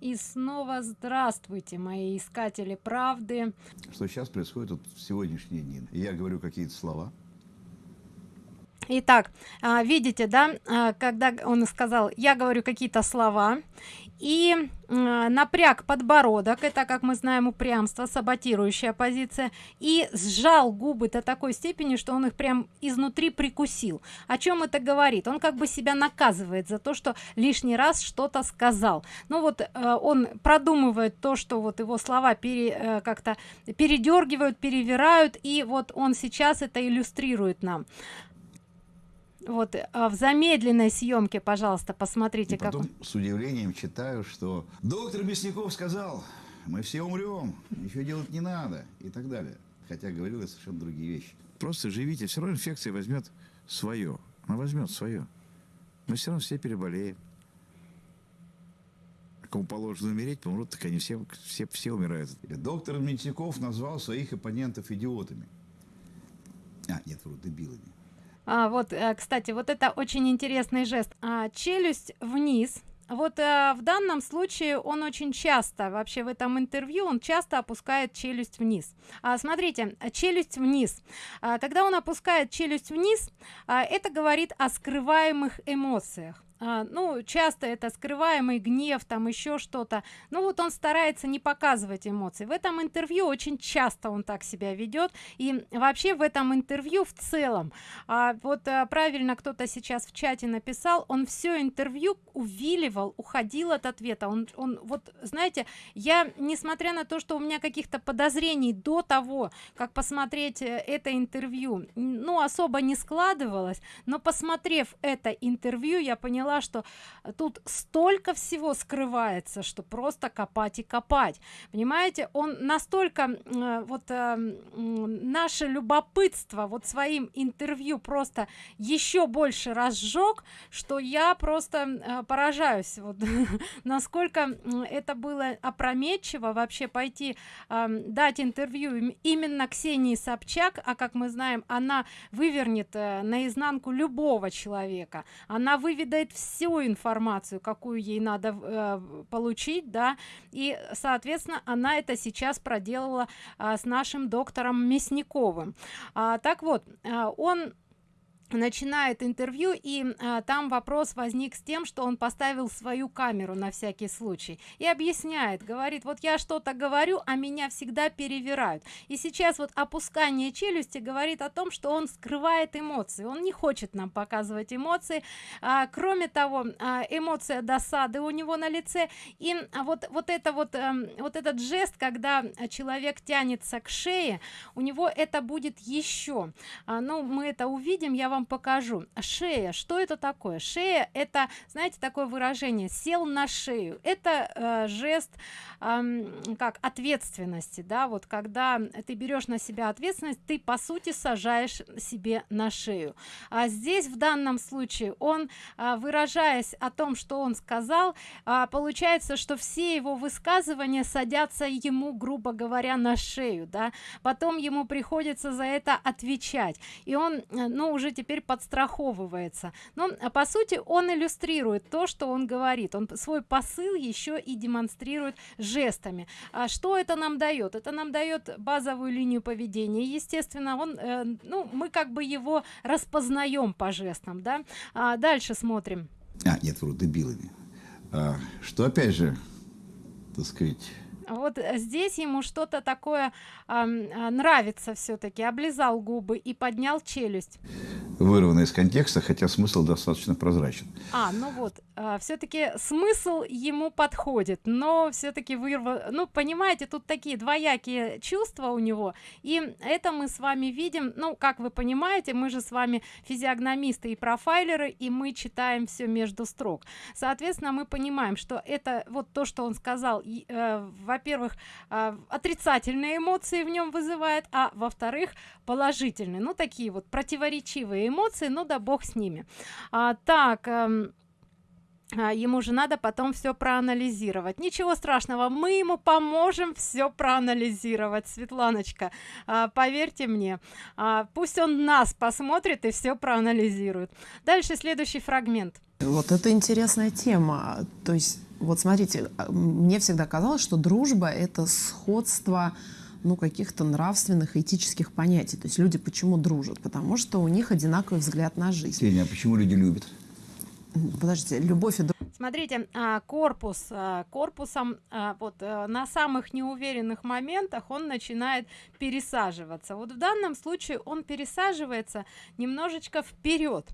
И снова здравствуйте, мои искатели правды. Что сейчас происходит вот в сегодняшние дни? Я говорю какие-то слова, Итак, а, видите, да, а, когда он сказал, я говорю какие-то слова, и напряг подбородок, это, как мы знаем, упрямство, саботирующая позиция, и сжал губы до такой степени, что он их прям изнутри прикусил. О чем это говорит? Он как бы себя наказывает за то, что лишний раз что-то сказал. Ну вот э, он продумывает то, что вот его слова пере, э, как-то передергивают, перевирают, и вот он сейчас это иллюстрирует нам вот а в замедленной съемке пожалуйста посмотрите и потом как с удивлением читаю что доктор мясников сказал мы все умрем ничего делать не надо и так далее. Хотя говорил я совершенно другие вещи. Просто живите все равно инфекция возьмет свое она возьмет свое мы все равно все переболеем. Кому положено умереть, помрут, так они все, все, все умирают. Доктор Мясников назвал своих оппонентов идиотами. А, нет, вру, дебилами а, вот э, кстати вот это очень интересный жест. А, челюсть вниз. Вот э, в данном случае он очень часто вообще в этом интервью он часто опускает челюсть вниз. А, смотрите челюсть вниз. А, когда он опускает челюсть вниз а, это говорит о скрываемых эмоциях а, ну часто это скрываемый гнев там еще что-то. Ну вот он старается не показывать эмоции. В этом интервью очень часто он так себя ведет и вообще в этом интервью в целом а, вот а, правильно кто-то сейчас в чате написал он все интервью увиливал уходил от ответа. Он он вот знаете я несмотря на то что у меня каких-то подозрений до того как посмотреть э, это интервью ну особо не складывалось но посмотрев это интервью я поняла поняла что тут столько всего скрывается что просто копать и копать. Понимаете он настолько э, вот э, наше любопытство вот своим интервью просто еще больше разжег что я просто э, поражаюсь вот насколько это было опрометчиво вообще пойти э, дать интервью именно ксении собчак а как мы знаем она вывернет э, наизнанку любого человека. Она выведает всю информацию какую ей надо э, получить да. И соответственно она это сейчас проделала э, с нашим доктором мясниковым. А, так вот э, он начинает интервью и а, там вопрос возник с тем что он поставил свою камеру на всякий случай и объясняет говорит вот я что-то говорю а меня всегда перевирают и сейчас вот опускание челюсти говорит о том что он скрывает эмоции. Он не хочет нам показывать эмоции. А, кроме того а, эмоция досады у него на лице. И а, вот вот это вот а, вот этот жест когда человек тянется к шее у него это будет еще. А, ну мы это увидим. Я вам вам покажу. Шея. Что это такое? Шея это знаете такое выражение сел на шею. Это э, жест э, как ответственности да вот когда ты берешь на себя ответственность ты по сути сажаешь себе на шею. А здесь в данном случае он э, выражаясь о том что он сказал э, получается что все его высказывания садятся ему грубо говоря на шею да. Потом ему приходится за это отвечать. И он э, ну уже теперь теперь подстраховывается. Но а по сути он иллюстрирует то что он говорит. Он свой посыл еще и демонстрирует жестами. А что это нам дает? Это нам дает базовую линию поведения естественно. Он э, ну мы как бы его распознаем по жестам да? А дальше смотрим. А нет вру дебилами. А, что опять же так сказать вот здесь ему что-то такое э, нравится все-таки облизал губы и поднял челюсть вырвано из контекста, хотя смысл достаточно прозрачен. А, ну вот, э, все-таки смысл ему подходит, но все-таки вырва... Ну, понимаете, тут такие двоякие чувства у него, и это мы с вами видим, ну, как вы понимаете, мы же с вами физиогномисты и профайлеры, и мы читаем все между строк. Соответственно, мы понимаем, что это вот то, что он сказал, э, во-первых, э, отрицательные эмоции в нем вызывает, а во-вторых, положительные, ну, такие вот противоречивые эмоции ну да бог с ними. А, так эм, а, ему же надо потом все проанализировать ничего страшного мы ему поможем все проанализировать светланочка а, поверьте мне а, пусть он нас посмотрит и все проанализирует дальше следующий фрагмент вот это интересная тема то есть вот смотрите мне всегда казалось что дружба это сходство ну, каких-то нравственных, этических понятий. То есть люди почему дружат? Потому что у них одинаковый взгляд на жизнь. Сеня, а почему люди любят? Подождите, любовь и Смотрите, а, корпус а, корпусом а, вот э, на самых неуверенных моментах он начинает пересаживаться. Вот в данном случае он пересаживается немножечко вперед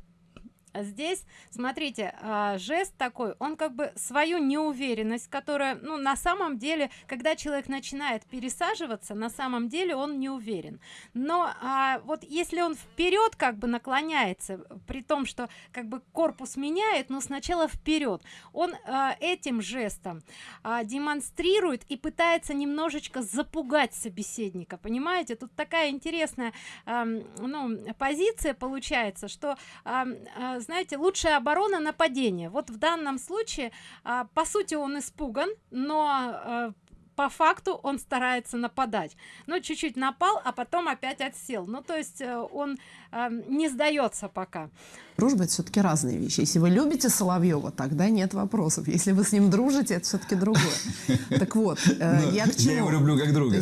здесь смотрите э, жест такой он как бы свою неуверенность которая ну на самом деле когда человек начинает пересаживаться на самом деле он не уверен. Но э, вот если он вперед как бы наклоняется при том что как бы корпус меняет но сначала вперед он э, этим жестом э, демонстрирует и пытается немножечко запугать собеседника. Понимаете тут такая интересная э, ну позиция получается что э, знаете лучшая оборона нападение. Вот в данном случае а, по сути он испуган но а, по факту он старается нападать. Но чуть-чуть напал а потом опять отсел. Ну то есть э, он э, не сдается пока. Дружба это все-таки разные вещи. Если вы любите соловьева тогда нет вопросов. Если вы с ним дружите это все-таки другое. Так вот э, ну, я его люблю как друга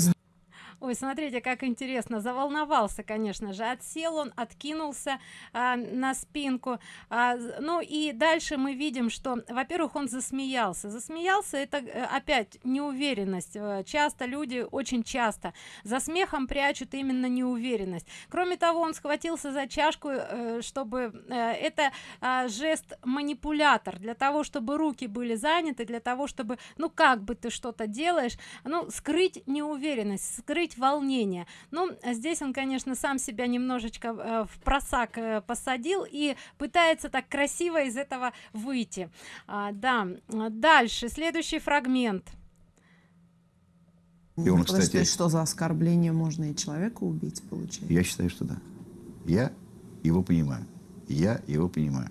ой смотрите как интересно. Заволновался конечно же. Отсел он откинулся а, на спинку. А, ну и дальше мы видим что во-первых он засмеялся. Засмеялся это э, опять неуверенность. Э, часто люди очень часто за смехом прячут именно неуверенность. Кроме того он схватился за чашку э, чтобы это а, жест манипулятор. Для того чтобы руки были заняты для того чтобы ну как бы ты что-то делаешь ну скрыть неуверенность скрыть скрыть волнение. Ну здесь он конечно сам себя немножечко э, в просак э, посадил и пытается так красиво из этого выйти. А, да дальше следующий фрагмент. И он, кстати, что за оскорбление можно и человека убить получается? Я считаю что да. Я его понимаю. Я его понимаю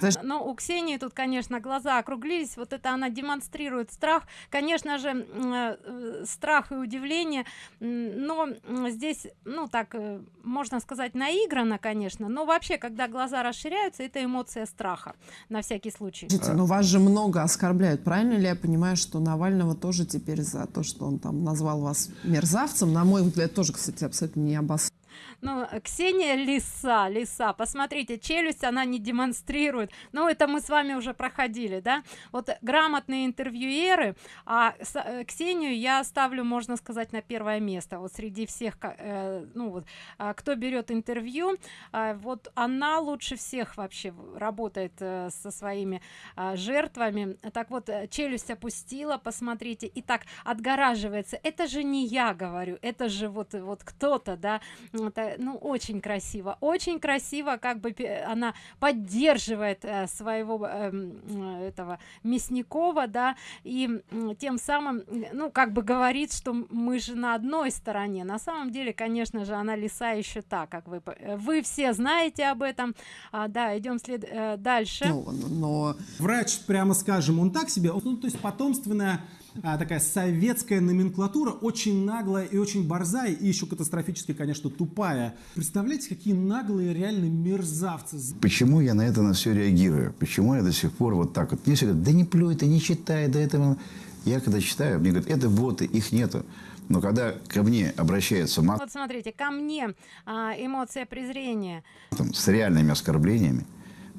Подожди. Но у Ксении тут, конечно, глаза округлились. Вот это она демонстрирует страх. Конечно же, э, страх и удивление. Но здесь, ну так, э, можно сказать, наиграно, конечно. Но вообще, когда глаза расширяются, это эмоция страха. На всякий случай. Слушайте, но вас же много оскорбляют. Правильно ли я понимаю, что Навального тоже теперь за то, что он там назвал вас мерзавцем, на мой взгляд, тоже, кстати, абсолютно не обоснованно ну ксения лиса лиса посмотрите челюсть она не демонстрирует. Ну это мы с вами уже проходили да? Вот грамотные интервьюеры а э, ксению я ставлю можно сказать на первое место. Вот среди всех э, ну вот э, кто берет интервью э, вот она лучше всех вообще работает э, со своими э, жертвами. Так вот э, челюсть опустила посмотрите. И так отгораживается. Это же не я говорю это же вот вот кто-то да это ну очень красиво очень красиво как бы она поддерживает э, своего э, этого мясникова да и тем самым ну как бы говорит что мы же на одной стороне. На самом деле конечно же она лиса еще так как вы э, вы все знаете об этом. А, да идем след дальше. Но, но врач прямо скажем он так себе ну то есть потомственная а, такая советская номенклатура, очень наглая и очень борзая, и еще катастрофически, конечно, тупая. Представляете, какие наглые реально мерзавцы. Почему я на это на все реагирую? Почему я до сих пор вот так вот? Мне все говорят, да не плюй, ты не читай, да это... Я когда читаю, мне говорят, это боты, их нету. Но когда ко мне обращается мат... Вот смотрите, ко мне а, эмоция презрения. Там, с реальными оскорблениями,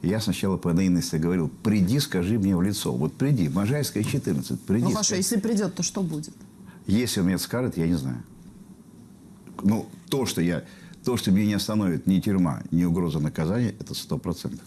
я сначала по наивности говорил, приди, скажи мне в лицо. Вот приди, Можайская, 14, приди. Ну хорошо, если придет, то что будет? Если он мне скажет, я не знаю. Ну, то, что я, то, что меня не остановит ни тюрьма, ни угроза наказания, это сто процентов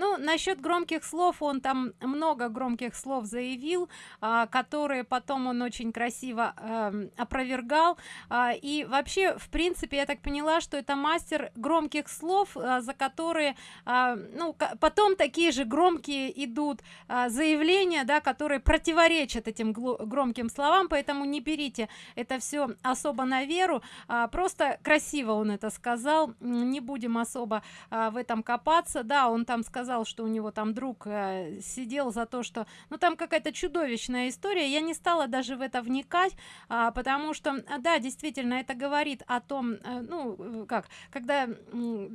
ну насчет громких слов он там много громких слов заявил а, которые потом он очень красиво а, опровергал. А, и вообще в принципе я так поняла что это мастер громких слов а, за которые а, ну потом такие же громкие идут а, заявления да которые противоречат этим громким словам. Поэтому не берите это все особо на веру. А, просто красиво он это сказал. Не будем особо а, в этом копаться. Да он там сказал сказал что у него там друг э, сидел за то что ну там какая-то чудовищная история я не стала даже в это вникать а, потому что да действительно это говорит о том э, ну как когда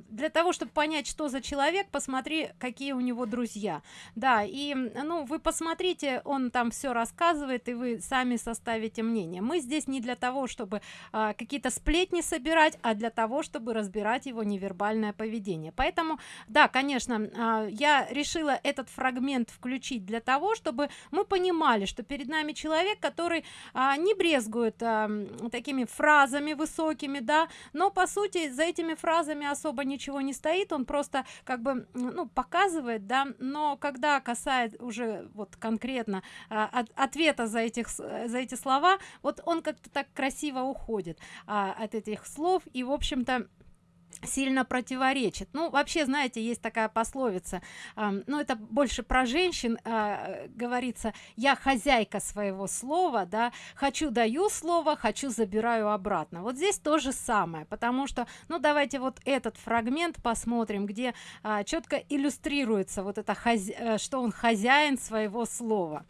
для того чтобы понять что за человек посмотри какие у него друзья. Да и ну вы посмотрите он там все рассказывает и вы сами составите мнение. Мы здесь не для того чтобы а, какие-то сплетни собирать а для того чтобы разбирать его невербальное поведение. Поэтому да конечно а, я решила этот фрагмент включить для того чтобы мы понимали что перед нами человек который а, не брезгует а, такими фразами высокими да но по сути за этими фразами особо ничего не стоит он просто как бы ну показывает да но когда касает уже вот конкретно а, от, ответа за этих за эти слова вот он как-то так красиво уходит а, от этих слов. И в общем-то сильно противоречит. Ну вообще знаете есть такая пословица э, ну это больше про женщин э, говорится я хозяйка своего слова да хочу даю слово хочу забираю обратно вот здесь то же самое потому что ну давайте вот этот фрагмент посмотрим где э, четко иллюстрируется вот это хозя... Э, что он хозяин своего слова.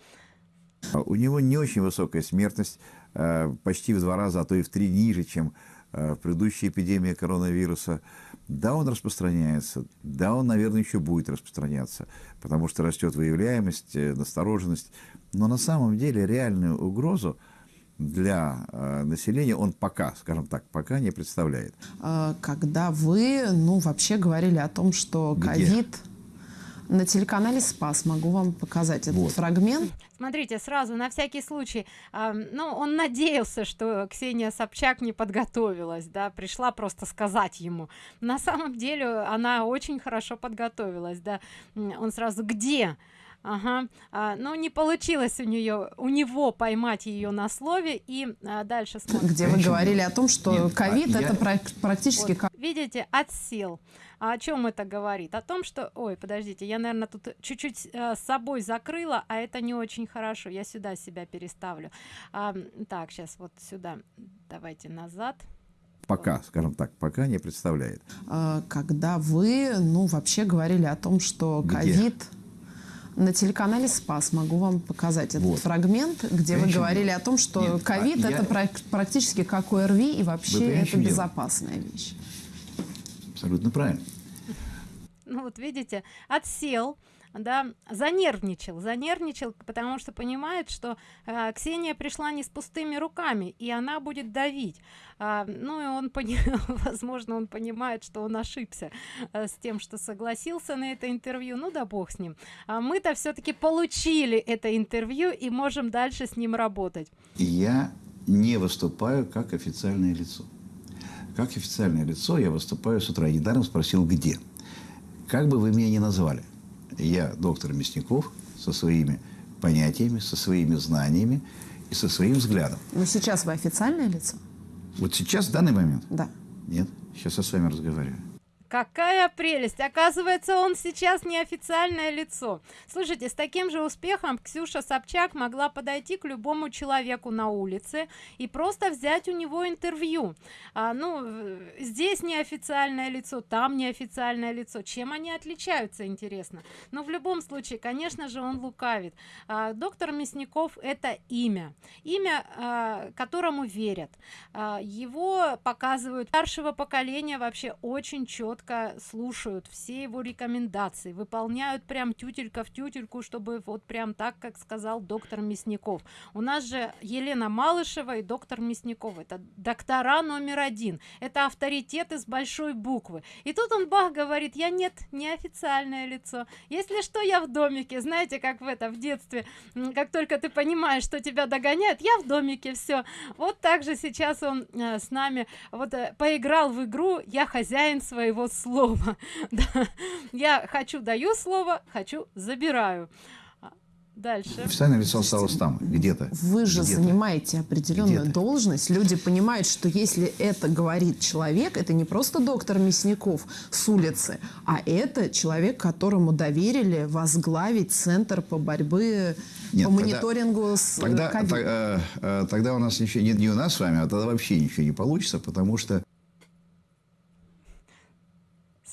У него не очень высокая смертность э, почти в два раза а то и в три ниже чем Э, в предыдущей эпидемии коронавируса, да, он распространяется, да, он, наверное, еще будет распространяться, потому что растет выявляемость, э, настороженность, но на самом деле реальную угрозу для э, населения он пока, скажем так, пока не представляет. А, когда вы, ну, вообще говорили о том, что ковид на телеканале Спас. Могу вам показать этот вот. фрагмент. Смотрите, сразу, на всякий случай, э, ну, он надеялся, что Ксения Собчак не подготовилась, да, пришла просто сказать ему. На самом деле она очень хорошо подготовилась, да. Он сразу, где? Ага, а, но ну, не получилось у нее, у него поймать ее на слове и а, дальше смотрим. Где вы говорили о том, что ковид а это я... практически вот, как... Видите, отсел. А о чем это говорит? О том, что... Ой, подождите, я, наверное, тут чуть-чуть э, с собой закрыла, а это не очень хорошо. Я сюда себя переставлю. А, так, сейчас вот сюда. Давайте назад пока, скажем так, пока не представляет. А, когда вы, ну, вообще говорили о том, что ковид на телеканале Спас могу вам показать этот вот. фрагмент, где вы говорили о том, что ковид а это я... практически как ОРВИ и вообще это безопасная дело? вещь. Абсолютно правильно. Ну вот видите, отсел, да, занервничал, занервничал, потому что понимает, что э, Ксения пришла не с пустыми руками, и она будет давить. А, ну и он, пони возможно, он понимает, что он ошибся а, с тем, что согласился на это интервью. Ну да бог с ним. А мы-то все-таки получили это интервью и можем дальше с ним работать. Я не выступаю как официальное лицо. Как официальное лицо я выступаю с утра. Недаром спросил, где. Как бы вы меня ни назвали. Я доктор Мясников со своими понятиями, со своими знаниями и со своим взглядом. Но сейчас вы официальное лицо? Вот сейчас, в данный момент? Да. Нет, сейчас я с вами разговариваю. Какая прелесть! Оказывается, он сейчас неофициальное лицо. Слушайте, с таким же успехом Ксюша Собчак могла подойти к любому человеку на улице и просто взять у него интервью. А, ну, здесь неофициальное лицо, там неофициальное лицо. Чем они отличаются, интересно? Но в любом случае, конечно же, он лукавит. А, доктор Мясников – это имя. Имя, а, которому верят. А, его показывают старшего поколения вообще очень четко четко слушают все его рекомендации, выполняют прям тютелька в тютельку, чтобы вот прям так, как сказал доктор Мясников. У нас же Елена Малышева и доктор Мясников. Это доктора номер один. Это авторитеты с большой буквы. И тут он бах говорит, я нет, не официальное лицо. Если что, я в домике. Знаете, как в это в детстве, как только ты понимаешь, что тебя догоняют, я в домике, все. Вот так же сейчас он э, с нами вот э, поиграл в игру «Я хозяин своего слово да. я хочу даю слово хочу забираю а, Дальше. Официальное лицо осталось там, где-то. Вы же где занимаете определенную должность. Люди понимают, что если это говорит человек, это не просто доктор Мясников с улицы, а это человек, которому доверили возглавить Центр по борьбе нет, по мониторингу тогда, с тогда, COVID. Тогда, э, тогда у нас ничего, не, не у нас с вами, а тогда вообще ничего не получится, потому что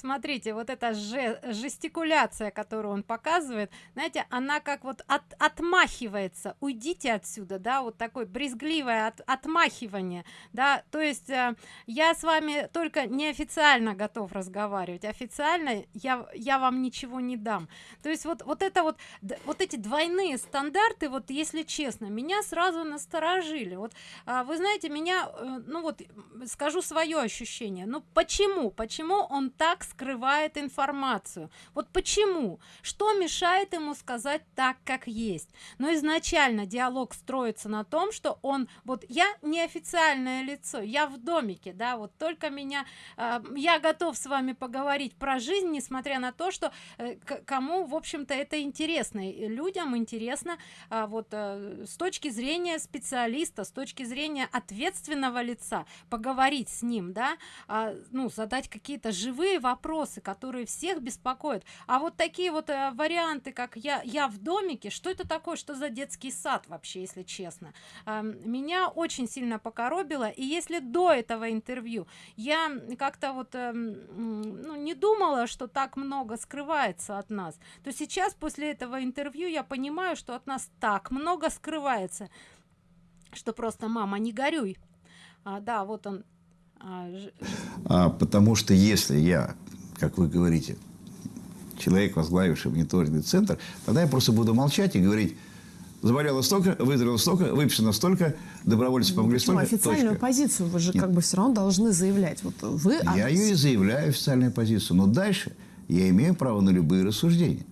смотрите вот эта же жестикуляция которую он показывает знаете она как вот от отмахивается уйдите отсюда да вот такой брезгливое от, отмахивание да. То есть э, я с вами только неофициально готов разговаривать официально я я вам ничего не дам. То есть вот вот это вот вот эти двойные стандарты вот если честно меня сразу насторожили. Вот а, вы знаете меня э, ну вот скажу свое ощущение. Ну почему? Почему он так скрывает информацию. Вот почему? Что мешает ему сказать так как есть? Но изначально диалог строится на том что он вот я неофициальное лицо я в домике да вот только меня э, я готов с вами поговорить про жизнь несмотря на то что э, кому в общем-то это интересно. Людям интересно э, вот э, с точки зрения специалиста с точки зрения ответственного лица поговорить с ним да э, ну задать какие-то живые вопросы которые всех беспокоят. А вот такие вот э, варианты как я я в домике что это такое что за детский сад вообще если честно? Э, меня очень сильно покоробило и если до этого интервью я как-то вот э, ну, не думала что так много скрывается от нас то сейчас после этого интервью я понимаю что от нас так много скрывается что просто мама не горюй а, да вот он а, а, потому что если я как вы говорите человек возглавивший мониторинговый центр тогда я просто буду молчать и говорить заболело столько, выздоровело столько, выписано столько, добровольцы помогли Почему? столько. Официальную точка. позицию вы же Нет. как бы все равно должны заявлять. Вот вы... Я ее и заявляю, официальную позицию. Но дальше я имею право на любые рассуждения.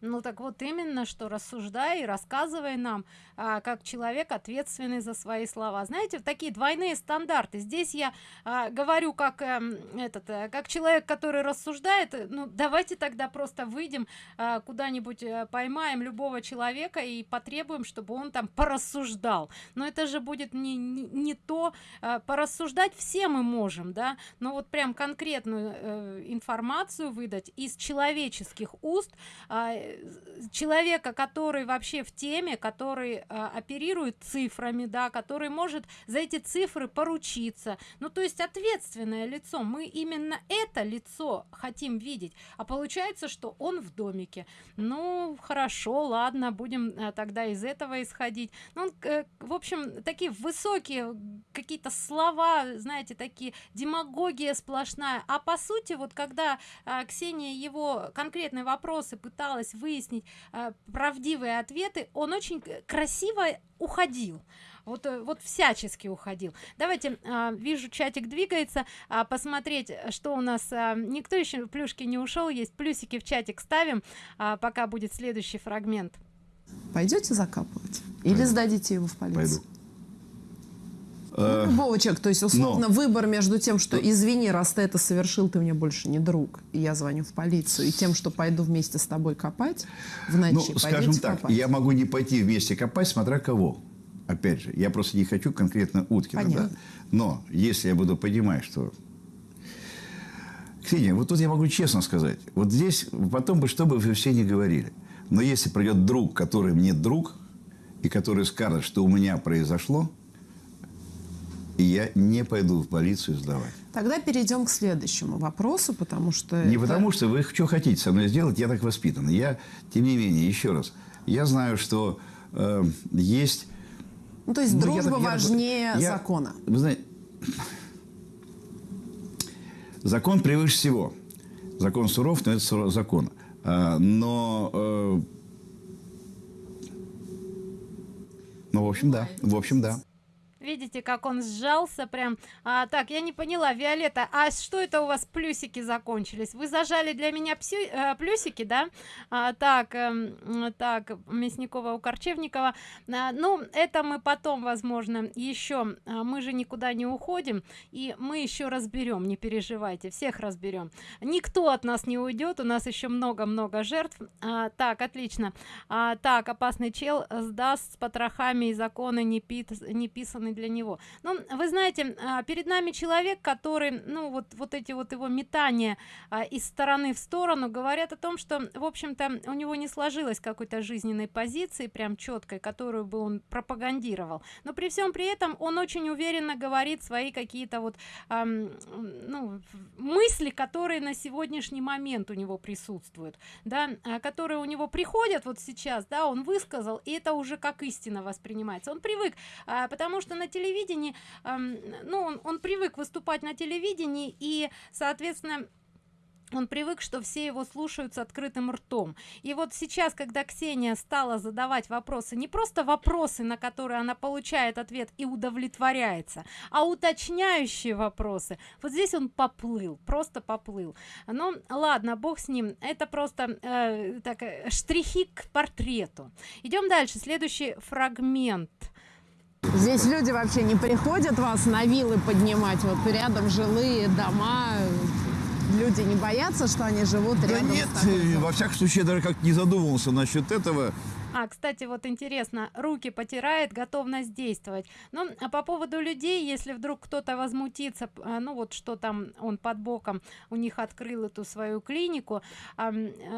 Ну так вот именно, что рассуждай и рассказывай нам, а, как человек ответственный за свои слова. Знаете, такие двойные стандарты. Здесь я а, говорю как а, этот, а, как человек, который рассуждает. Ну давайте тогда просто выйдем а, куда-нибудь а, поймаем любого человека и потребуем, чтобы он там порассуждал. Но это же будет не не, не то. А, порассуждать все мы можем, да. Но вот прям конкретную э, информацию выдать из человеческих уст. А, человека который вообще в теме который а, оперирует цифрами да который может за эти цифры поручиться. Ну то есть ответственное лицо. Мы именно это лицо хотим видеть. А получается что он в домике. Ну хорошо ладно будем а, тогда из этого исходить. Ну э, в общем такие высокие какие-то слова знаете такие демагогия сплошная. А по сути вот когда а, ксения его конкретные вопросы пыталась выяснить э, правдивые ответы он очень красиво уходил. Вот э, вот всячески уходил. Давайте э, вижу чатик двигается. Э, посмотреть что у нас э, никто еще плюшки не ушел есть плюсики в чатик ставим. Э, пока будет следующий фрагмент. Пойдете закапывать? Или Пойду. сдадите его в полицию? Пойду. Ну, любого человека. То есть, условно, Но... выбор между тем, что извини, раз ты это совершил, ты мне больше не друг, и я звоню в полицию, и тем, что пойду вместе с тобой копать в ночи. Ну, скажем так, копать. я могу не пойти вместе копать, смотря кого. Опять же, я просто не хочу конкретно Уткина. Понятно. Да? Но если я буду понимать, что Ксения, вот тут я могу честно сказать. Вот здесь потом бы, что бы вы все не говорили. Но если придет друг, который мне друг, и который скажет, что у меня произошло, и я не пойду в полицию сдавать. Тогда перейдем к следующему вопросу, потому что... Не это... потому что вы что хотите со мной сделать, я так воспитан. Я, тем не менее, еще раз, я знаю, что э, есть... Ну, то есть ну, дружба я, важнее я, закона. Вы знаете, закон превыше всего. Закон суров, но это закон. А, но... Э, ну, в общем, да. В общем, да видите как он сжался прям. А, так я не поняла виолетта а что это у вас плюсики закончились? Вы зажали для меня пси, э, плюсики да? А, так э, так мясникова у корчевникова а, ну это мы потом возможно еще а, мы же никуда не уходим и мы еще разберем не переживайте всех разберем никто от нас не уйдет у нас еще много-много жертв. А, так отлично. А, так опасный чел сдаст с потрохами и законы не, пит, не писаны ответственный для него. Но вы знаете а, перед нами человек который ну вот вот эти вот его метания а, из стороны в сторону говорят о том что в общем-то у него не сложилось какой-то жизненной позиции прям четкой которую бы он пропагандировал. Но при всем при этом он очень уверенно говорит свои какие-то вот эм, ну, мысли которые на сегодняшний момент у него присутствуют да а, которые у него приходят вот сейчас да он высказал и это уже как истина воспринимается. Он привык а, потому что на телевидении эм, ну он, он привык выступать на телевидении и соответственно он привык что все его слушают с открытым ртом. И вот сейчас когда ксения стала задавать вопросы не просто вопросы на которые она получает ответ и удовлетворяется а уточняющие вопросы вот здесь он поплыл просто поплыл. Ну ладно бог с ним это просто э, так э, штрихи к портрету. Идем дальше следующий фрагмент Здесь люди вообще не приходят вас на виллы поднимать, вот рядом жилые дома, люди не боятся, что они живут Да рядом нет, с такой во всяком случае, я даже как не задумывался насчет этого. А, кстати, вот интересно, руки потирает, готовность действовать. Ну, а по поводу людей, если вдруг кто-то возмутится, а, ну вот что там он под боком у них открыл эту свою клинику, э,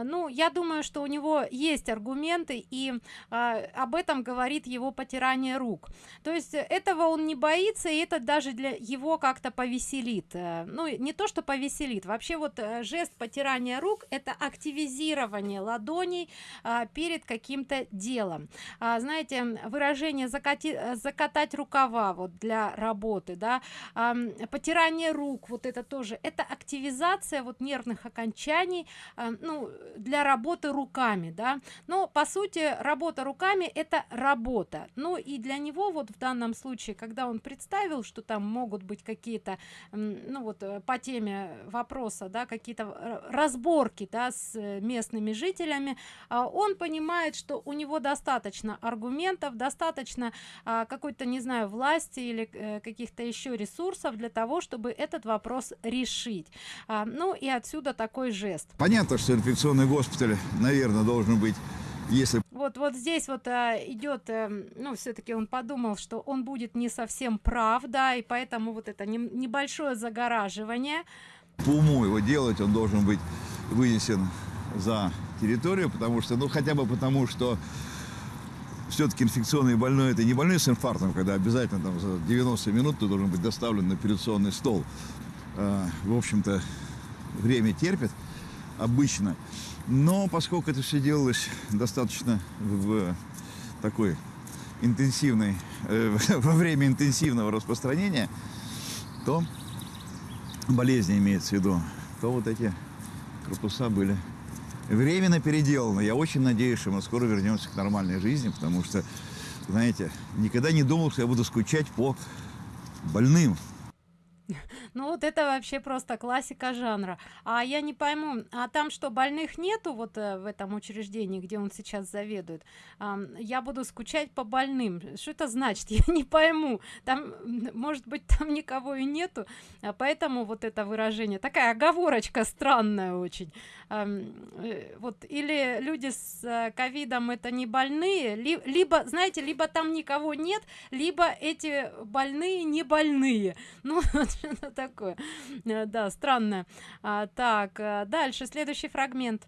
ну, я думаю, что у него есть аргументы, и а, об этом говорит его потирание рук. То есть этого он не боится, и это даже для его как-то повеселит. Э, Ну, не то, что повеселит, вообще вот э, жест потирания рук – это активизирование ладоней а, перед каким-то делом. А, знаете, выражение закати, закатать рукава вот для работы, да, ам, потирание рук, вот это тоже, это активизация вот нервных окончаний, а, ну, для работы руками, да. Но по сути работа руками это работа. Ну и для него вот в данном случае, когда он представил, что там могут быть какие-то, ну вот э, по теме вопроса, да, какие-то э, разборки, да, с э, местными жителями, а, он понимает, что у него достаточно аргументов, достаточно а, какой-то, не знаю, власти или э, каких-то еще ресурсов для того, чтобы этот вопрос решить. А, ну и отсюда такой жест. Понятно, что инфекционный госпиталь, наверное, должен быть, если Вот, вот здесь вот а, идет, эм, ну, все-таки он подумал, что он будет не совсем прав, да, и поэтому вот это нем- небольшое загораживание. по уму его делать, он должен быть вынесен за территорию, потому что, ну, хотя бы потому, что все-таки инфекционный больной это не больной с инфарктом, когда обязательно там за 90 минут ты должен быть доставлен на операционный стол. А, в общем-то, время терпит обычно. Но поскольку это все делалось достаточно в такой интенсивной, э, во время интенсивного распространения, то болезни имеется в виду, то вот эти корпуса были временно переделаны. Я очень надеюсь, что мы скоро вернемся к нормальной жизни, потому что, знаете, никогда не думал, что я буду скучать по больным. Ну вот это вообще просто классика жанра. А я не пойму, а там что, больных нету вот э, в этом учреждении, где он сейчас заведует? Ам, я буду скучать по больным. Что это значит? Я не пойму. Там, может быть, там никого и нету, а поэтому вот это выражение. Такая оговорочка странная очень. Ам, э, вот или люди с э, ковидом это не больные, ли- либо, знаете, либо там никого нет, либо эти больные не больные. Ну, такое. Э, Да, странно. А, так, э, дальше, следующий фрагмент.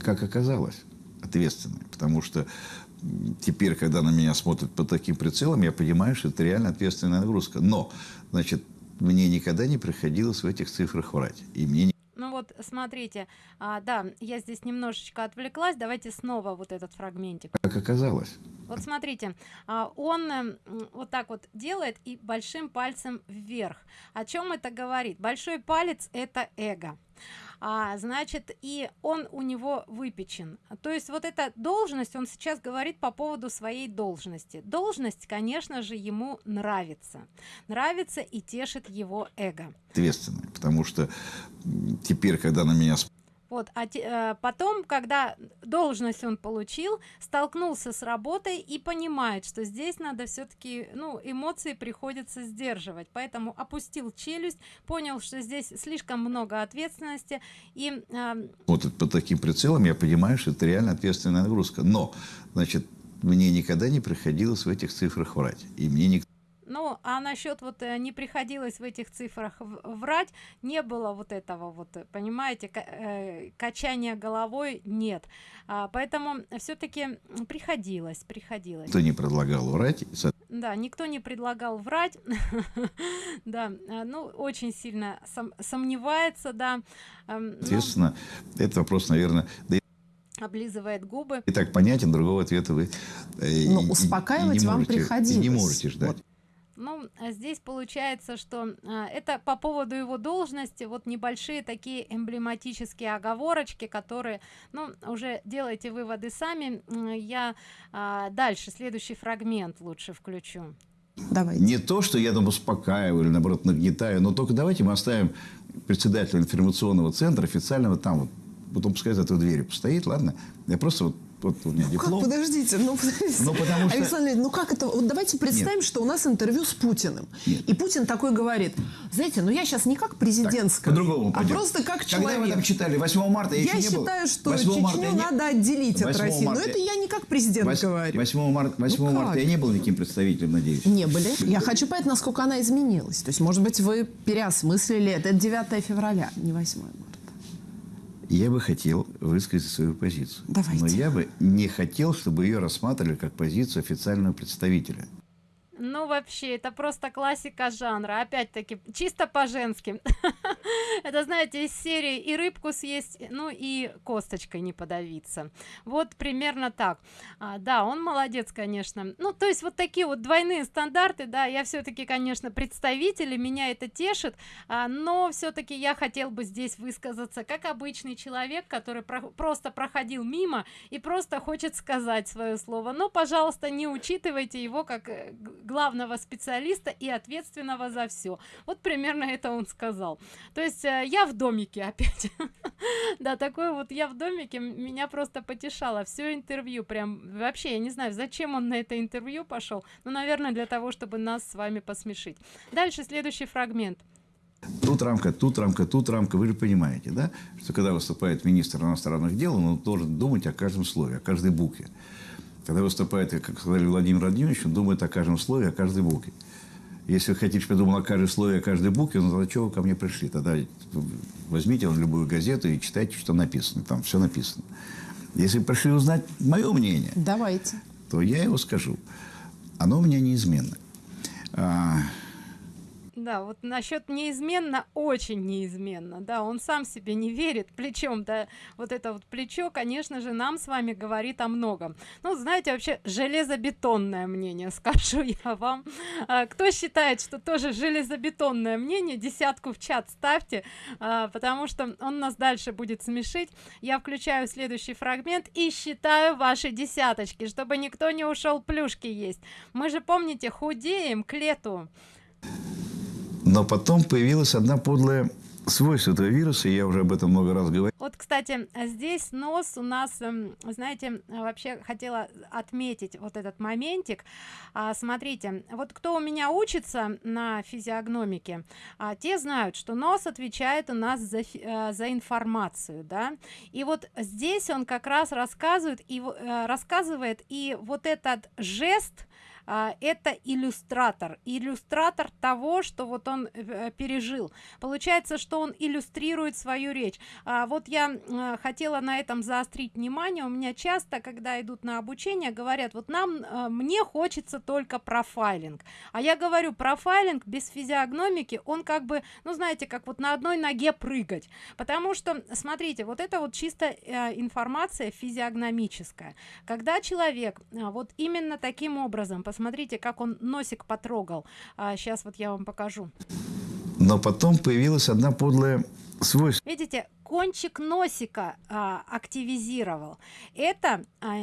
Как оказалось, ответственный. Потому что теперь, когда на меня смотрят под таким прицелом, я понимаю, что это реально ответственная нагрузка. Но, значит, мне никогда не приходилось в этих цифрах врать. И мне не Ну вот, смотрите, а, да, я здесь немножечко отвлеклась, давайте снова вот этот фрагментик. как оказалось. Вот смотрите, а, он эм, вот так вот делает и большим пальцем вверх. О чем это говорит? Большой палец это эго. А, значит, и он у него выпечен. То есть вот эта должность, он сейчас говорит по поводу своей должности. Должность, конечно же, ему нравится. Нравится и тешит его эго. Ответственный. Потому что теперь, когда на меня Вот, а те- э, потом, когда должность он получил, столкнулся с работой и понимает, что здесь надо все-таки, ну, эмоции приходится сдерживать, поэтому опустил челюсть, понял, что здесь слишком много ответственности и э, смотрят под таким прицелом, я понимаю, что это реально ответственная нагрузка. Но, значит, мне никогда не приходилось в этих цифрах врать. И мне никто Ну, а насчет вот э, не приходилось в этих цифрах врать не было вот этого вот понимаете э, качания головой нет а, поэтому все-таки приходилось приходилось кто не предлагал врать да никто не предлагал врать да ну очень сильно сомневается да эм, естественно этот вопрос наверное облизывает губы. И так понятен, другого ответа вы э, Но успокаивать и, и вам можете, приходилось. И не можете ждать. Вот. Ну, а здесь получается, что а, это по поводу его должности, вот небольшие такие эмблематические оговорочки, которые, ну, уже делайте выводы сами. Я а, дальше, следующий фрагмент лучше включу. Давайте. Не то, что я там успокаиваю или, наоборот, нагнетаю, но только давайте мы оставим председателя информационного центра официального там вот потом пускай за той дверью постоит, ладно? Я просто вот вот у меня диплом. Как, подождите, ну, подождите. Ну, потому что... Александр ну как это? Вот давайте представим, Нет. что у нас интервью с Путиным. Нет. И Путин такой говорит, знаете, ну я сейчас не как президентская, по-другому а просто как человек. Когда вы там читали? 8 марта я, я еще считаю, не что Чечню не... надо отделить от России. Марта... Но это я не как президент 8, говорю. 8 марта, 8 ну марта я не был никаким представителем, надеюсь. Не были. Я хочу понять, насколько она изменилась. То есть, может быть, вы переосмыслили. Это 9 февраля, не 8 марта. Я бы хотел высказать свою позицию. Давайте. Но я бы не хотел, чтобы ее рассматривали как позицию официального представителя. Ну, вообще, это просто классика жанра. Опять-таки, чисто по-женски. это, знаете, из серии и рыбку съесть, ну и косточкой не подавиться. Вот примерно так. А, да, он молодец, конечно. Ну, то есть вот такие вот двойные стандарты, да, я все-таки, конечно, представитель, меня это тешит, а, но все-таки я хотел бы здесь высказаться как обычный человек, который про просто проходил мимо и просто хочет сказать свое слово. Но, пожалуйста, не учитывайте его как э, главного специалиста и ответственного за все вот примерно это он сказал то есть э, я в домике опять да такой вот я в домике меня просто потешало все интервью прям вообще я не знаю зачем он на это интервью пошел ну наверное для того чтобы нас с вами посмешить дальше следующий фрагмент Тут рамка, тут рамка, тут рамка. Вы же понимаете, да? Что когда выступает министр иностранных дел, он должен думать о каждом слове, о каждой букве. Когда выступает, как сказали Владимир Владимирович, он думает о каждом слове, о каждой букве. Если вы хотите, чтобы я думал о каждой слове, о каждой букве, ну тогда чего вы ко мне пришли? Тогда возьмите любую газету и читайте, что написано. Там все написано. Если вы пришли узнать мое мнение, Давайте. то я его скажу. Оно у меня неизменно. Да вот насчет неизменно очень неизменно да он сам себе не верит плечом да. Вот это вот плечо конечно же нам с вами говорит о многом. Ну знаете вообще железобетонное мнение скажу я вам. А, кто считает что тоже железобетонное мнение десятку в чат ставьте а, потому что он нас дальше будет смешить. Я включаю следующий фрагмент и считаю ваши десяточки чтобы никто не ушел плюшки есть. Мы же помните худеем к лету но потом появилась одна подлая свойство этого вируса, я уже об этом много раз говорил. Вот, кстати, здесь нос у нас, эм, знаете, вообще хотела отметить вот этот моментик. А, смотрите, вот кто у меня учится на физиогномике, а, те знают, что нос отвечает у нас за, э, за информацию, да, и вот здесь он как раз рассказывает и э, рассказывает, и вот этот жест, это иллюстратор. Иллюстратор того что вот он э, пережил. Получается что он иллюстрирует свою речь. А, вот я э, хотела на этом заострить внимание. У меня часто когда идут на обучение говорят вот нам э, мне хочется только профайлинг а я говорю профайлинг без физиогномики он как бы ну знаете как вот на одной ноге прыгать потому что смотрите вот это вот чисто информация физиогномическая. Когда человек вот именно таким образом посмотрите как он носик потрогал. А, сейчас вот я вам покажу. Но потом появилась одна подлая свойство видите кончик носика а, активизировал. Это а,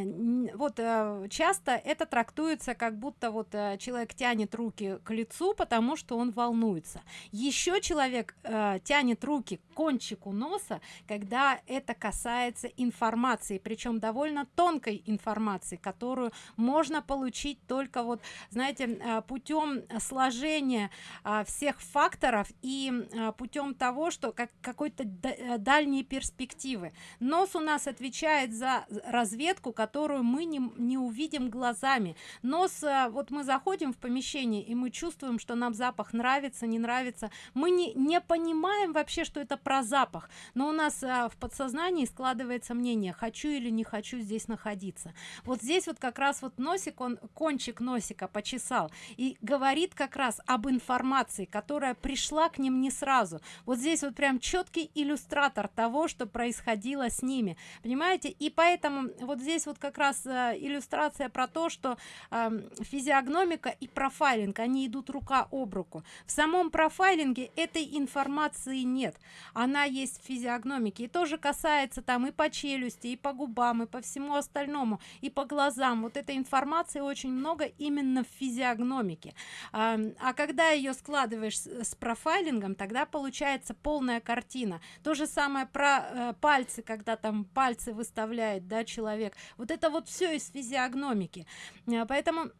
вот а, часто это трактуется как будто вот а, человек тянет руки к лицу потому что он волнуется. Еще человек а, тянет руки к кончику носа когда это касается информации причем довольно тонкой информации которую можно получить только вот знаете путем сложения а, всех факторов и а, путем того что как какой-то дальний дальние перспективы. Нос у нас отвечает за разведку которую мы не, не увидим глазами. Нос э, вот мы заходим в помещение и мы чувствуем что нам запах нравится не нравится. Мы не не понимаем вообще что это про запах но у нас э, в подсознании складывается мнение хочу или не хочу здесь находиться. Вот здесь вот как раз вот носик он кончик носика почесал и говорит как раз об информации которая пришла к ним не сразу. Вот здесь вот прям четкий иллюстратор того что происходило с ними. Понимаете? И поэтому вот здесь вот как раз э, иллюстрация про то что э, физиогномика и профайлинг они идут рука об руку. В самом профайлинге этой информации нет. Она есть в физиогномике. И тоже касается там и по челюсти и по губам и по всему остальному и по глазам. Вот этой информации очень много именно в физиогномике. А, а когда ее складываешь с, с профайлингом тогда получается полная картина то же самое про э, пальцы когда там пальцы выставляет да человек. Вот это вот все из физиогномики. Э, поэтому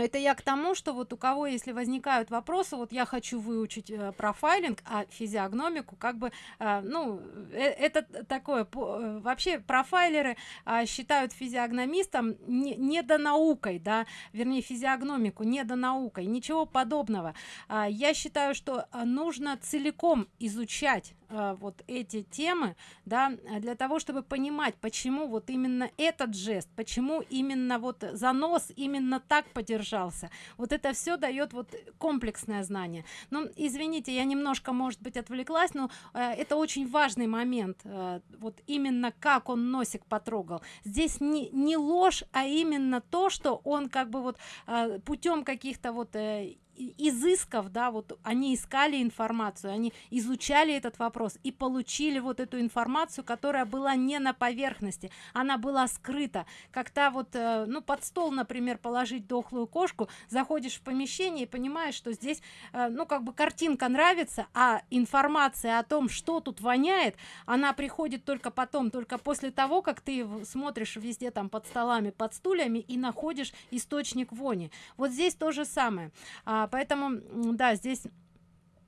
это я к тому что вот у кого если возникают вопросы вот я хочу выучить э, профайлинг а физиогномику как бы э, ну э, это такое э, вообще профайлеры э, считают физиогномистом не, не до наукой да вернее физиогномику не до наукой ничего подобного. Э, я считаю что э, нужно целиком изучать э, вот эти темы да для того чтобы понимать почему вот именно этот жест почему именно вот занос именно так подержался. Вот это все дает вот комплексное знание. Ну извините я немножко может быть отвлеклась но э, это очень важный момент э, вот именно как он носик потрогал. Здесь не не ложь а именно то что он как бы вот э, путем каких-то вот э, изысков да вот они искали информацию они изучали этот вопрос и получили вот эту информацию которая была не на поверхности она была скрыта. Как-то вот э, ну под стол например положить дохлую кошку заходишь в помещение и понимаешь что здесь э, ну как бы картинка нравится а информация о том что тут воняет она приходит только потом только после того как ты смотришь везде там под столами под стульями и находишь источник вони. Вот здесь то же самое. А, поэтому да здесь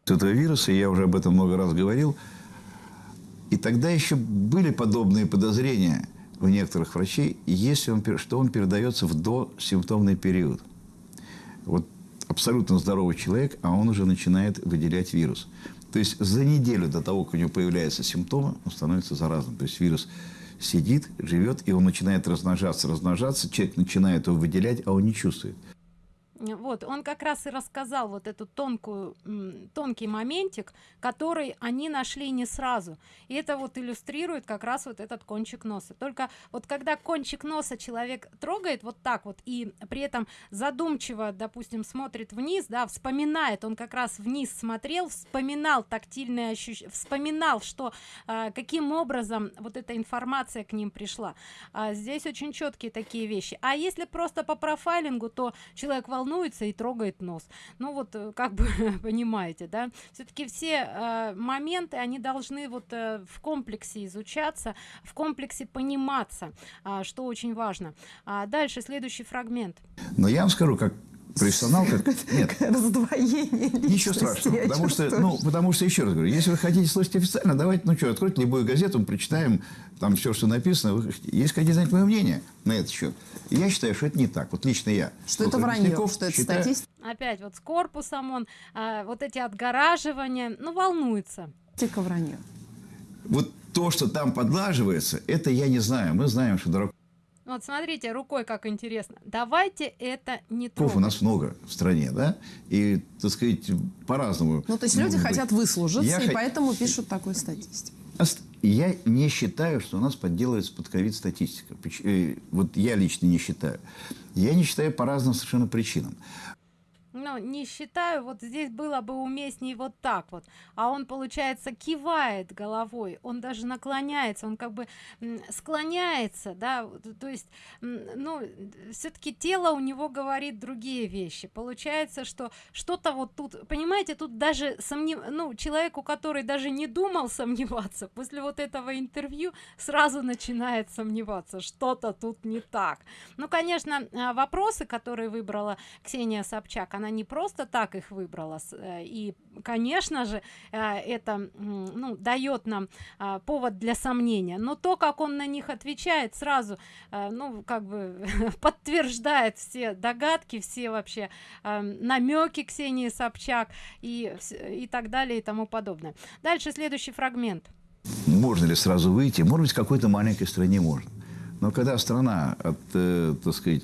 этого вируса я уже об этом много раз говорил. И тогда еще были подобные подозрения у некоторых врачей если он что он передается в досимптомный период. Вот абсолютно здоровый человек а он уже начинает выделять вирус. То есть за неделю до того как у него появляются симптомы он становится заразным. То есть вирус сидит живет и он начинает размножаться размножаться человек начинает его выделять а он не чувствует вот он как раз и рассказал вот эту тонкую тонкий моментик который они нашли не сразу. И это вот иллюстрирует как раз вот этот кончик носа. Только вот когда кончик носа человек трогает вот так вот и при этом задумчиво допустим смотрит вниз да вспоминает он как раз вниз смотрел вспоминал тактильные ощущения вспоминал что э, каким образом вот эта информация к ним пришла. А здесь очень четкие такие вещи. А если просто по профайлингу то человек волнуется волнуется и трогает нос. Ну вот э, как бы понимаете да? Все-таки все э, моменты они должны вот э, в комплексе изучаться в комплексе пониматься э, что очень важно. А дальше следующий фрагмент. Но я вам скажу как профессионал как нет. раздвоение ничего страшного потому что ну потому что еще раз говорю если вы хотите слушать официально давайте ну что откройте любую газету мы прочитаем там все что написано. Вы, есть хотите знать мое мнение на этот счет я считаю что это не так. Вот лично я что это вранье что это считаю... статистика опять вот с корпусом он а, вот эти отгораживания ну волнуется. Тика вранье вот то что там подлаживается это я не знаю. Мы знаем что дорог вот смотрите рукой как интересно. Давайте это не трогать. у нас много в стране да? И так сказать по-разному. Ну то есть люди быть. хотят выслужиться я и х... поэтому пишут такую статистику. Я не считаю что у нас подделывается под ковид статистика. Э, вот я лично не считаю. Я не считаю по разным совершенно причинам ну не считаю вот здесь было бы уместнее вот так вот. А он получается кивает головой он даже наклоняется он как бы склоняется да то есть ну все-таки тело у него говорит другие вещи. Получается что что-то вот тут понимаете тут даже сомнев ну человеку который даже не думал сомневаться после вот этого интервью сразу начинает сомневаться что-то тут не так. Ну конечно а, вопросы которые выбрала ксения собчак она она не просто так их выбрала э, и конечно же э, это ну дает нам а, повод для сомнения. Но то как он на них отвечает сразу ну как бы подтверждает все догадки все вообще намеки ксении собчак и и так далее и тому подобное. Дальше следующий фрагмент. Можно ли сразу выйти? Может быть какой-то маленькой стране можно. Но когда страна от э, так сказать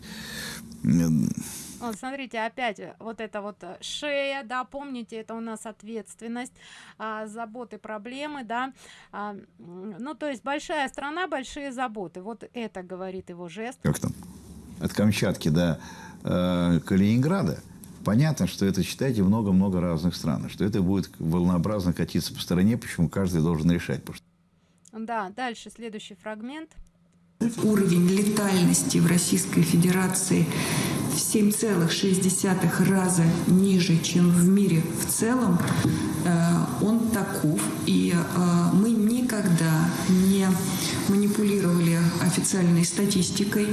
вот, смотрите, опять вот это вот э, шея, да, помните, это у нас ответственность, а, заботы, проблемы, да. А, ну, то есть большая страна, большие заботы. Вот это говорит его жест. Как там? От Камчатки до э, Калининграда. Понятно, что это, читайте, много-много разных стран, что это будет волнообразно катиться по стране, почему каждый должен решать. Что... Да, дальше следующий фрагмент. Уровень летальности в Российской Федерации в 7,6 раза ниже, чем в мире в целом, э, он таков. И э, мы никогда не манипулировали официальной статистикой.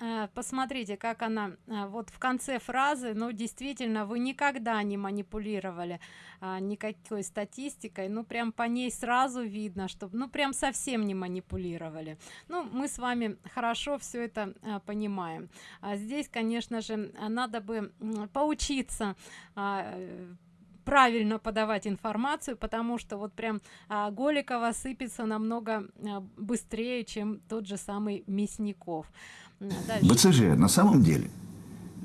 Э, посмотрите, как она э, вот в конце фразы, ну, действительно, вы никогда не манипулировали а, никакой статистикой, ну, прям по ней сразу видно, что, ну, прям совсем не манипулировали. Ну, мы с вами хорошо все это а, понимаем. А здесь, конечно же, надо бы поучиться а, правильно подавать информацию потому что вот прям а, голикова сыпется намного быстрее чем тот же самый мясников Дальше. БЦЖ на самом деле,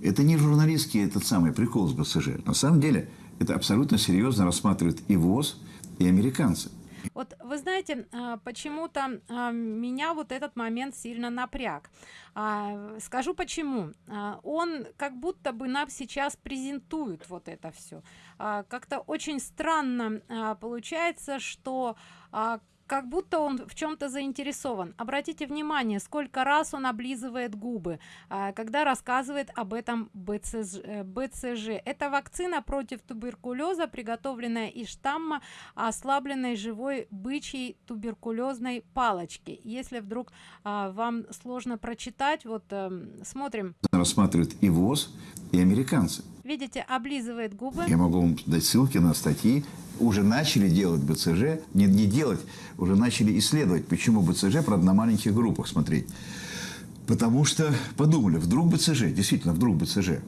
это не журналистский этот самый прикол с БЦЖ. На самом деле, это абсолютно серьезно рассматривают и ВОЗ, и американцы. Вот вы знаете, а, почему-то а, меня вот этот момент сильно напряг. А, скажу почему. Он как будто бы нам сейчас презентует вот это все. Как-то очень странно получается, что как будто он в чем-то заинтересован. Обратите внимание сколько раз он облизывает губы а, когда рассказывает об этом бцж бцж. Это вакцина против туберкулеза приготовленная из штамма ослабленной живой бычьей туберкулезной палочки. Если вдруг а, вам сложно прочитать вот а, смотрим. Рассматривают и ВОЗ и американцы видите облизывает губы. Я могу вам дать ссылки на статьи. Уже начали делать БЦЖ, не, не делать, уже начали исследовать, почему БЦЖ, правда, на маленьких группах смотреть. Потому что подумали, вдруг БЦЖ, действительно, вдруг БЦЖ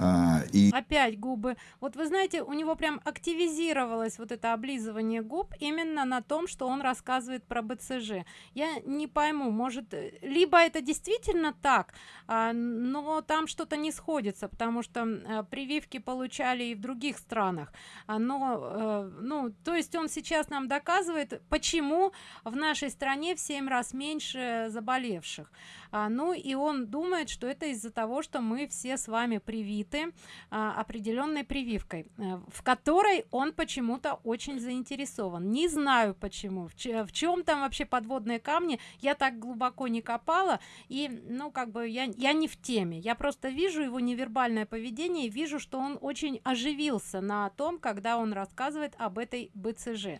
а, и... Опять губы. Вот вы знаете, у него прям активизировалось вот это облизывание губ именно на том, что он рассказывает про БЦЖ. Я не пойму, может, либо это действительно так, а, но там что-то не сходится, потому что а, прививки получали и в других странах. А, но, а, ну, то есть он сейчас нам доказывает, почему в нашей стране в 7 раз меньше заболевших. А, ну и он думает, что это из-за того, что мы все с вами привиты привиты а, определенной прививкой а, в которой он почему-то очень заинтересован. Не знаю почему. В, чем там вообще подводные камни я так глубоко не копала и ну как бы я я не в теме. Я просто вижу его невербальное поведение и вижу что он очень оживился на том когда он рассказывает об этой бцж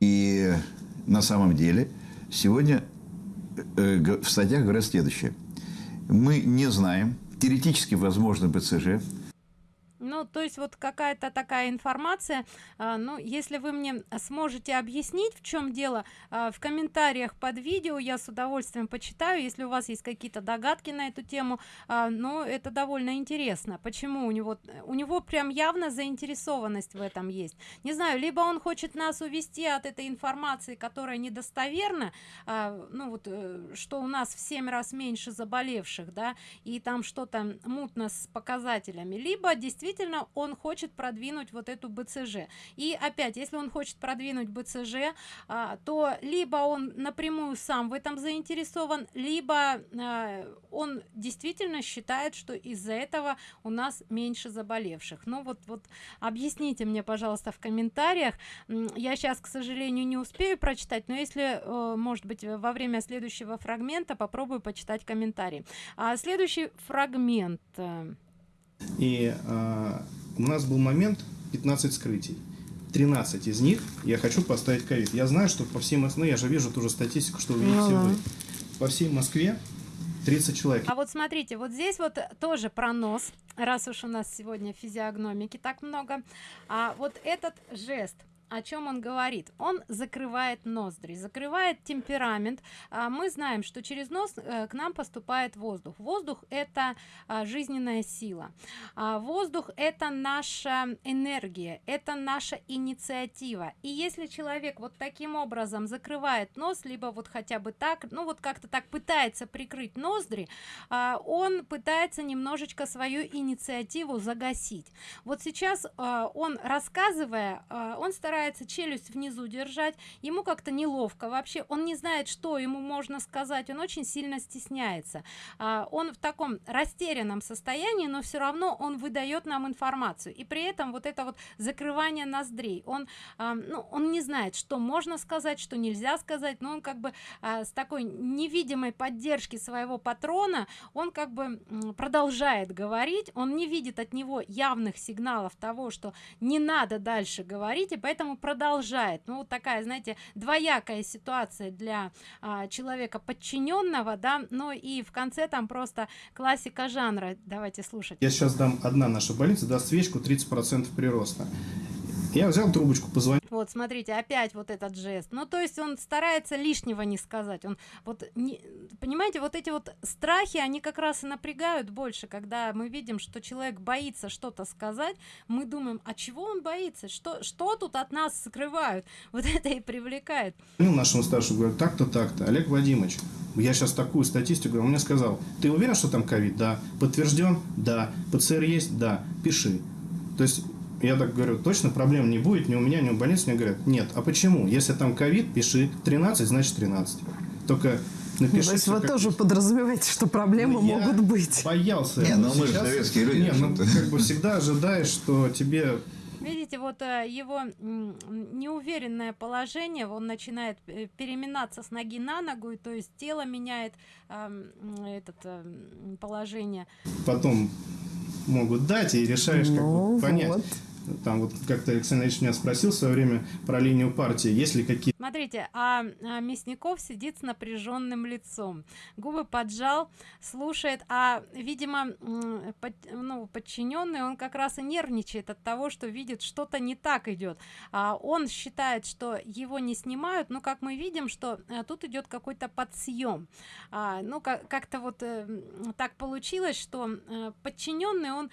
и на самом деле сегодня э, в статьях говорят следующее. Мы не знаем теоретически возможно БЦЖ, ну то есть вот какая-то такая информация. А, ну если вы мне сможете объяснить в чем дело а, в комментариях под видео я с удовольствием почитаю если у вас есть какие-то догадки на эту тему. А, ну это довольно интересно. Почему у него у него прям явно заинтересованность в этом есть? Не знаю либо он хочет нас увести от этой информации которая недостоверна а, ну вот э, что у нас в 7 раз меньше заболевших да и там что-то мутно с показателями либо действительно действительно он хочет продвинуть вот эту бцж и опять если он хочет продвинуть бцж а, то либо он напрямую сам в этом заинтересован либо а, он действительно считает что из-за этого у нас меньше заболевших. Ну вот вот объясните мне пожалуйста в комментариях. Я сейчас к сожалению не успею прочитать но если э, может быть во время следующего фрагмента попробую почитать комментарии. А следующий фрагмент э, и э, у нас был момент 15 скрытий. 13 из них я хочу поставить ковид. Я знаю, что по всей Москве, ну я же вижу ту же статистику, что вы видите ну, вы. По всей Москве 30 человек. А вот смотрите, вот здесь вот тоже про нос, раз уж у нас сегодня физиогномики так много. А вот этот жест – о чем он говорит. Он закрывает ноздри закрывает темперамент. А мы знаем что через нос э, к нам поступает воздух. Воздух это а, жизненная сила. А воздух это наша энергия это наша инициатива. И если человек вот таким образом закрывает нос либо вот хотя бы так ну вот как-то так пытается прикрыть ноздри он пытается немножечко свою инициативу загасить. Вот сейчас он рассказывая он старается старается челюсть внизу держать ему как-то неловко вообще он не знает что ему можно сказать он очень сильно стесняется. А, он в таком растерянном состоянии но все равно он выдает нам информацию. И при этом вот это вот закрывание ноздрей он а, ну, он не знает что можно сказать что нельзя сказать но он как бы а, с такой невидимой поддержки своего патрона он как бы продолжает говорить он не видит от него явных сигналов того что не надо дальше говорить и поэтому поэтому продолжает. Ну вот такая знаете двоякая ситуация для а, человека подчиненного да но и в конце там просто классика жанра. Давайте слушать. Я сейчас дам одна наша больница даст свечку 30 процентов прироста я взял трубочку, позвонил. Вот, смотрите, опять вот этот жест. Ну, то есть он старается лишнего не сказать. Он вот, не, понимаете, вот эти вот страхи, они как раз и напрягают больше, когда мы видим, что человек боится что-то сказать, мы думаем, а чего он боится? Что, что тут от нас скрывают? Вот это и привлекает. Ну, нашему старшему говорю, так-то, так-то. Олег Вадимович, я сейчас такую статистику, он мне сказал, ты уверен, что там ковид? Да. Подтвержден? Да. ПЦР есть? Да. Пиши. То есть я так говорю, точно проблем не будет ни у меня, ни у больницы. Мне говорят, нет. А почему? Если там ковид, пиши 13, значит 13. Только напишите. То есть вы тоже подразумеваете, что проблемы ну, могут быть? боялся. Не, ну мы же советские люди. Не, ну как бы всегда ожидаешь, что тебе видите вот э, его неуверенное положение он начинает э, переминаться с ноги на ногу и то есть тело меняет э, этот э, положение потом могут дать и решаешь ну, как бы ну понять вот там вот как-то Александр Ильич меня спросил в свое время про линию партии, есть ли какие... Смотрите, а, а Мясников сидит с напряженным лицом, губы поджал, слушает, а, видимо, под, ну, подчиненный, он как раз и нервничает от того, что видит, что-то не так идет. А, он считает, что его не снимают, но как мы видим, что а, тут идет какой-то подсъем. А, ну, как-то вот а, так получилось, что а, подчиненный, он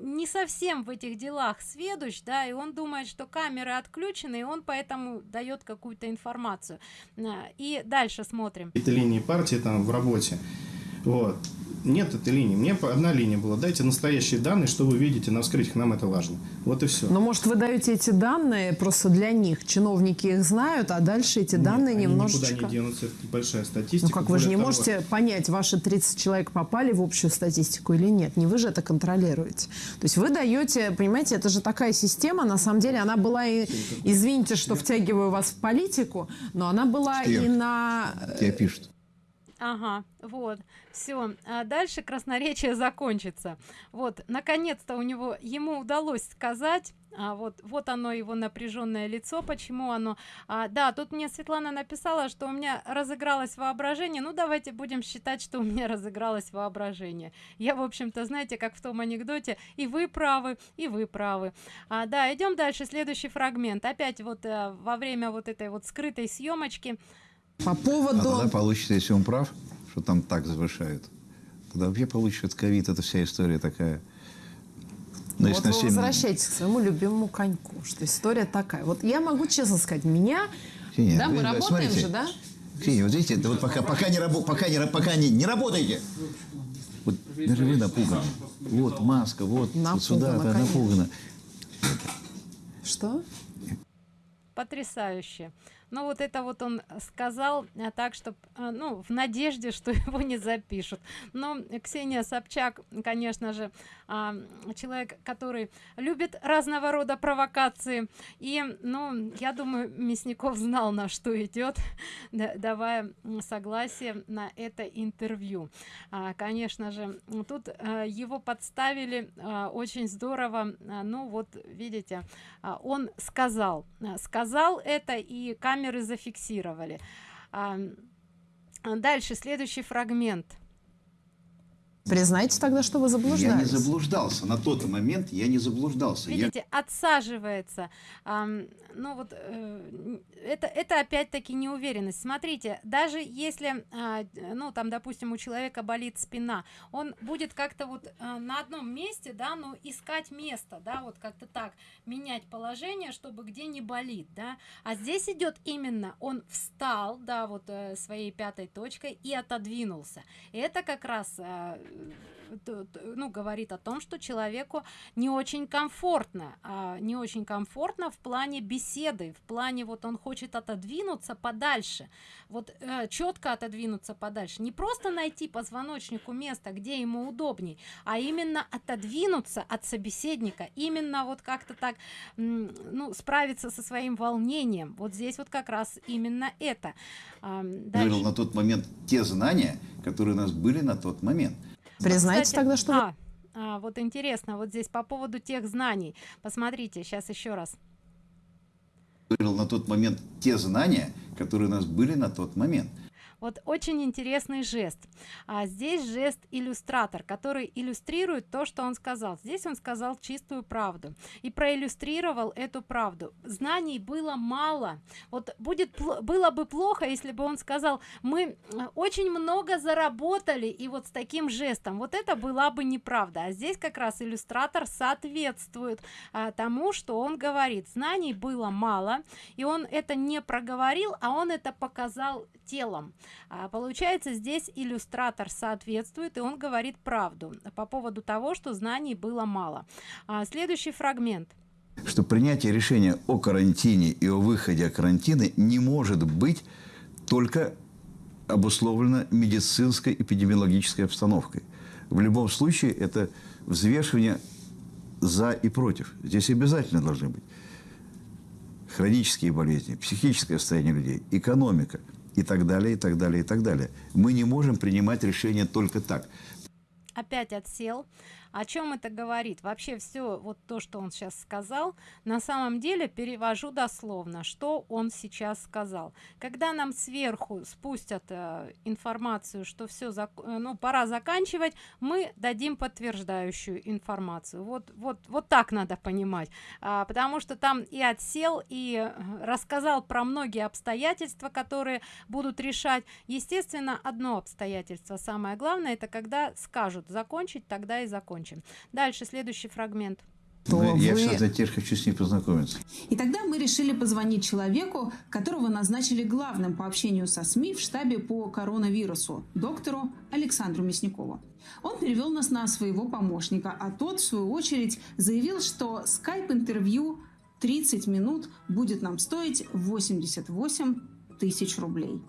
не совсем в этих делах сведущ, да, и он думает, что камеры отключены, и он поэтому дает какую-то информацию. И дальше смотрим. Это линии партии там в работе. Вот нет этой линии. Мне одна линия была. Дайте настоящие данные, что вы видите на вскрытиях. Нам это важно. Вот и все. Но может вы даете эти данные просто для них. Чиновники их знают, а дальше эти Нет, данные они немножечко... никуда не денутся. Это большая статистика. Ну как вы же не того... можете понять, ваши 30 человек попали в общую статистику или нет. Не вы же это контролируете. То есть вы даете, понимаете, это же такая система, на самом деле она была и, извините, что втягиваю вас в политику, но она была что и на... Тебе пишут. Ага, вот все а дальше красноречие закончится. Вот наконец-то у него ему удалось сказать а вот вот оно его напряженное лицо почему оно а, да тут мне светлана написала что у меня разыгралось воображение. Ну давайте будем считать что у меня разыгралось воображение. Я в общем-то знаете как в том анекдоте и вы правы и вы правы. А, да идем дальше следующий фрагмент. Опять вот а, во время вот этой вот скрытой съемочки. По поводу а получится если он прав что там так завышают. Тогда вообще получится ковид, это вся история такая. Ну, вот вы 7... возвращайтесь к своему любимому коньку, что история такая. Вот я могу честно сказать, меня... Ксения, да, мы вы, работаем смотрите, же, да? Ксения, вот видите, вот пока, пока, не, рабо, пока, не, пока не, не работаете, вот даже вы напуганы. Вот маска, вот, вот сюда, да, напугана. Что? Потрясающе но вот это вот он сказал а, так что а, ну в надежде что его не запишут. Но ксения собчак конечно же а, человек который любит разного рода провокации. И ну я думаю мясников знал на что идет давая согласие на это интервью. Конечно же тут его подставили очень здорово. Ну вот видите он сказал сказал это и камера камеры зафиксировали. Дальше следующий фрагмент Признайте тогда, что вы Я заблуждались. не заблуждался. На тот момент я не заблуждался. Я Видите, отсаживается. Ам, ну вот э, это, это опять-таки неуверенность. Смотрите, даже если, а, ну там, допустим, у человека болит спина, он будет как-то вот а, на одном месте, да, ну искать место, да, вот как-то так менять положение, чтобы где не болит, да. А здесь идет именно, он встал, да, вот э, своей пятой точкой и отодвинулся. И это как раз а, ну, говорит о том, что человеку не очень комфортно, а не очень комфортно в плане беседы, в плане вот он хочет отодвинуться подальше, вот четко отодвинуться подальше, не просто найти позвоночнику место, где ему удобней, а именно отодвинуться от собеседника, именно вот как-то так, ну, справиться со своим волнением. Вот здесь вот как раз именно это. Ам, дальше. говорил на тот момент те знания, которые у нас были на тот момент. Признайте Кстати, тогда, что а, а, вот интересно, вот здесь по поводу тех знаний. Посмотрите, сейчас еще раз. На тот момент те знания, которые у нас были на тот момент. Вот очень интересный жест. А здесь жест иллюстратор, который иллюстрирует то, что он сказал. Здесь он сказал чистую правду и проиллюстрировал эту правду. Знаний было мало. Вот будет было бы плохо, если бы он сказал, мы э, очень много заработали и вот с таким жестом. Вот это была бы неправда. А здесь как раз иллюстратор соответствует а, тому, что он говорит. Знаний было мало, и он это не проговорил, а он это показал телом. А, получается, здесь иллюстратор соответствует, и он говорит правду по поводу того, что знаний было мало. А, следующий фрагмент. Что принятие решения о карантине и о выходе о карантине не может быть только обусловлено медицинской эпидемиологической обстановкой. В любом случае это взвешивание за и против. Здесь обязательно должны быть хронические болезни, психическое состояние людей, экономика и так далее, и так далее, и так далее. Мы не можем принимать решения только так. опять отсел. О чем это говорит? Вообще все вот то, что он сейчас сказал, на самом деле перевожу дословно, что он сейчас сказал. Когда нам сверху спустят э, информацию, что все, ну пора заканчивать, мы дадим подтверждающую информацию. Вот, вот, вот так надо понимать, А, потому что там и отсел, и э, рассказал про многие обстоятельства, которые будут решать. Естественно, одно обстоятельство самое главное, это когда скажут закончить, тогда и закончим. Дальше следующий фрагмент. Но я, вы- кстати, теперь хочу с ней познакомиться. И тогда мы решили позвонить человеку, которого назначили главным по общению со СМИ в штабе по коронавирусу, доктору Александру Мясникову. Он перевел нас на своего помощника, а тот, в свою очередь, заявил, что скайп-интервью 30 минут будет нам стоить 88 тысяч рублей.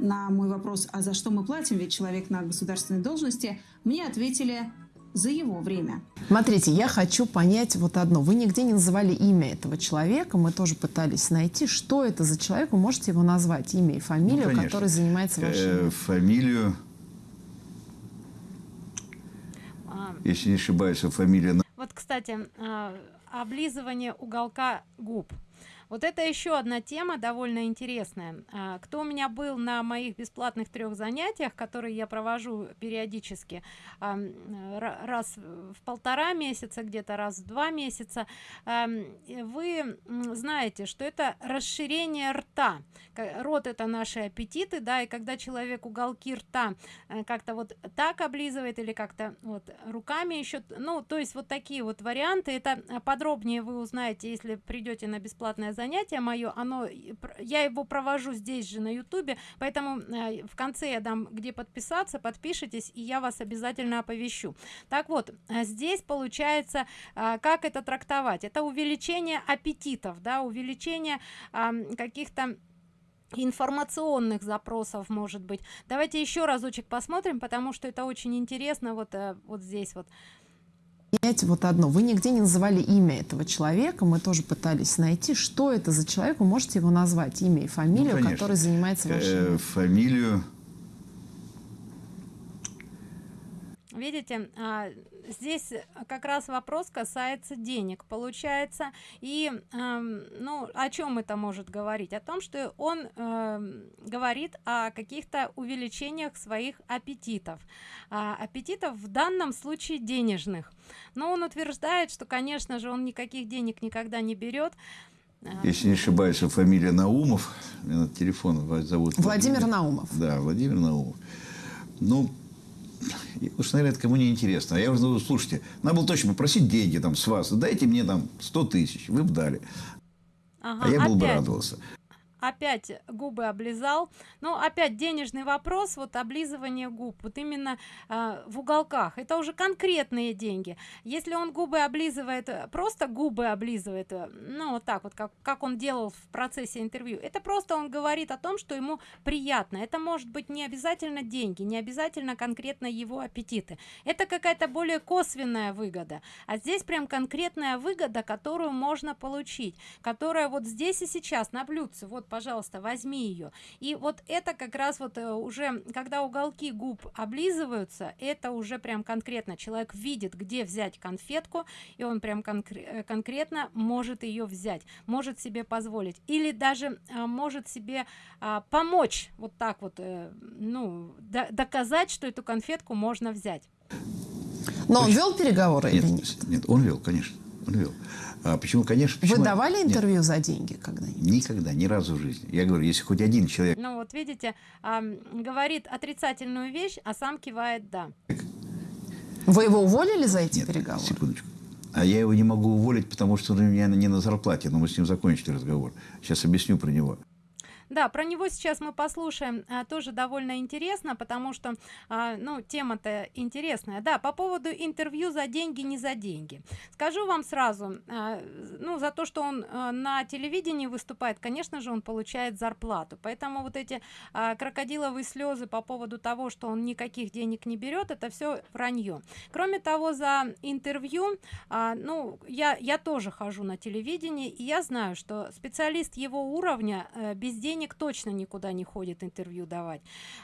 На мой вопрос, а за что мы платим, ведь человек на государственной должности, мне ответили за его время. Смотрите, я хочу понять вот одно. Вы нигде не называли имя этого человека. Мы тоже пытались найти, что это за человек. Вы можете его назвать, имя и фамилию, Ну, который занимается вашей... Э, фамилию, А, если не ошибаюсь, фамилия Вот, кстати, а, облизывание уголка губ. Вот это еще одна тема довольно интересная. А, Кто у меня был на моих бесплатных трех занятиях, которые я провожу периодически, ра- раз в полтора месяца, где-то раз в два месяца, вы знаете, что это расширение рта. Рот это наши аппетиты, да, и когда человек уголки рта э, как-то вот так облизывает или как-то вот руками еще, ну, то есть вот такие вот варианты. Это э, подробнее вы узнаете, если придете на бесплатное занятие мое. Оно, я его провожу здесь же на ютубе, поэтому э, в конце я дам, где подписаться, подпишитесь, и я вас обязательно оповещу. Так вот, э, здесь получается, э, как это трактовать? Это увеличение аппетитов, да, увеличение каких-то информационных запросов может быть давайте еще разочек посмотрим потому что это очень интересно вот вот здесь вот Понять вот одно. Вы нигде не называли имя этого человека. Мы тоже пытались найти, что это за человек. Вы можете его назвать, имя и фамилию, Ну, конечно. который занимается вашей... э, фамилию, видите а, здесь как раз вопрос касается денег получается. И э, ну о чем это может говорить? О том что он э, говорит о каких-то увеличениях своих аппетитов а, аппетитов в данном случае денежных. Но он утверждает что конечно же он никаких денег никогда не берет если не ошибаюсь, фамилия Наумов, телефон зовут Владимир, Владимир. Наумов. Да, Владимир Наумов. Ну, уж, наверное, это кому не интересно. А я уже, ну, слушайте, надо было точно попросить деньги там с вас. Дайте мне там 100 тысяч, вы бы дали. Ага, а я был опять. бы радовался опять губы облизал. Ну опять денежный вопрос вот облизывание губ вот именно э, в уголках. Это уже конкретные деньги. Если он губы облизывает просто губы облизывает ну вот так вот как как он делал в процессе интервью это просто он говорит о том что ему приятно. Это может быть не обязательно деньги не обязательно конкретно его аппетиты. Это какая-то более косвенная выгода. А здесь прям конкретная выгода которую можно получить которая вот здесь и сейчас на блюдце. Вот пожалуйста возьми ее и вот это как раз вот э, уже когда уголки губ облизываются это уже прям конкретно человек видит где взять конфетку и он прям конкр э, конкретно может ее взять может себе позволить. Или даже а, может себе а, помочь вот так вот э, ну доказать что эту конфетку можно взять. Но он вел переговоры нет, нет? нет он вел конечно вел а почему, конечно, почему... Вы давали интервью Нет, за деньги когда-нибудь? Никогда, ни разу в жизни. Я говорю, если хоть один человек... Ну вот видите, а, говорит отрицательную вещь, а сам кивает «да». Вы его уволили за эти Нет, переговоры? секундочку. А я его не могу уволить, потому что он у меня не на зарплате, но мы с ним закончили разговор. Сейчас объясню про него. Да, про него сейчас мы послушаем, а, тоже довольно интересно, потому что, а, ну, тема-то интересная. Да, по поводу интервью за деньги, не за деньги. Скажу вам сразу, а, ну, за то, что он а, на телевидении выступает, конечно же, он получает зарплату. Поэтому вот эти а, крокодиловые слезы по поводу того, что он никаких денег не берет, это все вранье. Кроме того, за интервью, а, ну, я, я тоже хожу на телевидение, и я знаю, что специалист его уровня а, без денег денег точно никуда не ходит интервью давать.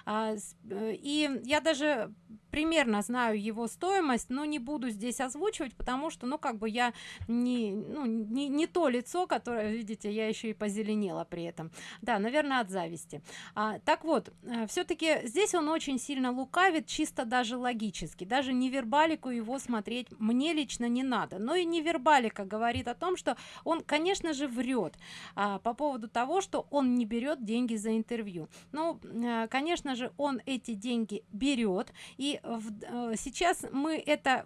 А, э, и я даже примерно знаю его стоимость но не буду здесь озвучивать потому что ну как бы я не ну, не, не то лицо которое видите я еще и позеленела при этом. Да наверное от зависти. А, так вот э, все-таки здесь он очень сильно лукавит чисто даже логически. Даже не вербалику его смотреть мне лично не надо. Но и не вербалика говорит о том что он конечно же врет а, по поводу того что он не берет берет деньги за интервью ну э, конечно же он эти деньги берет и в, э, сейчас мы это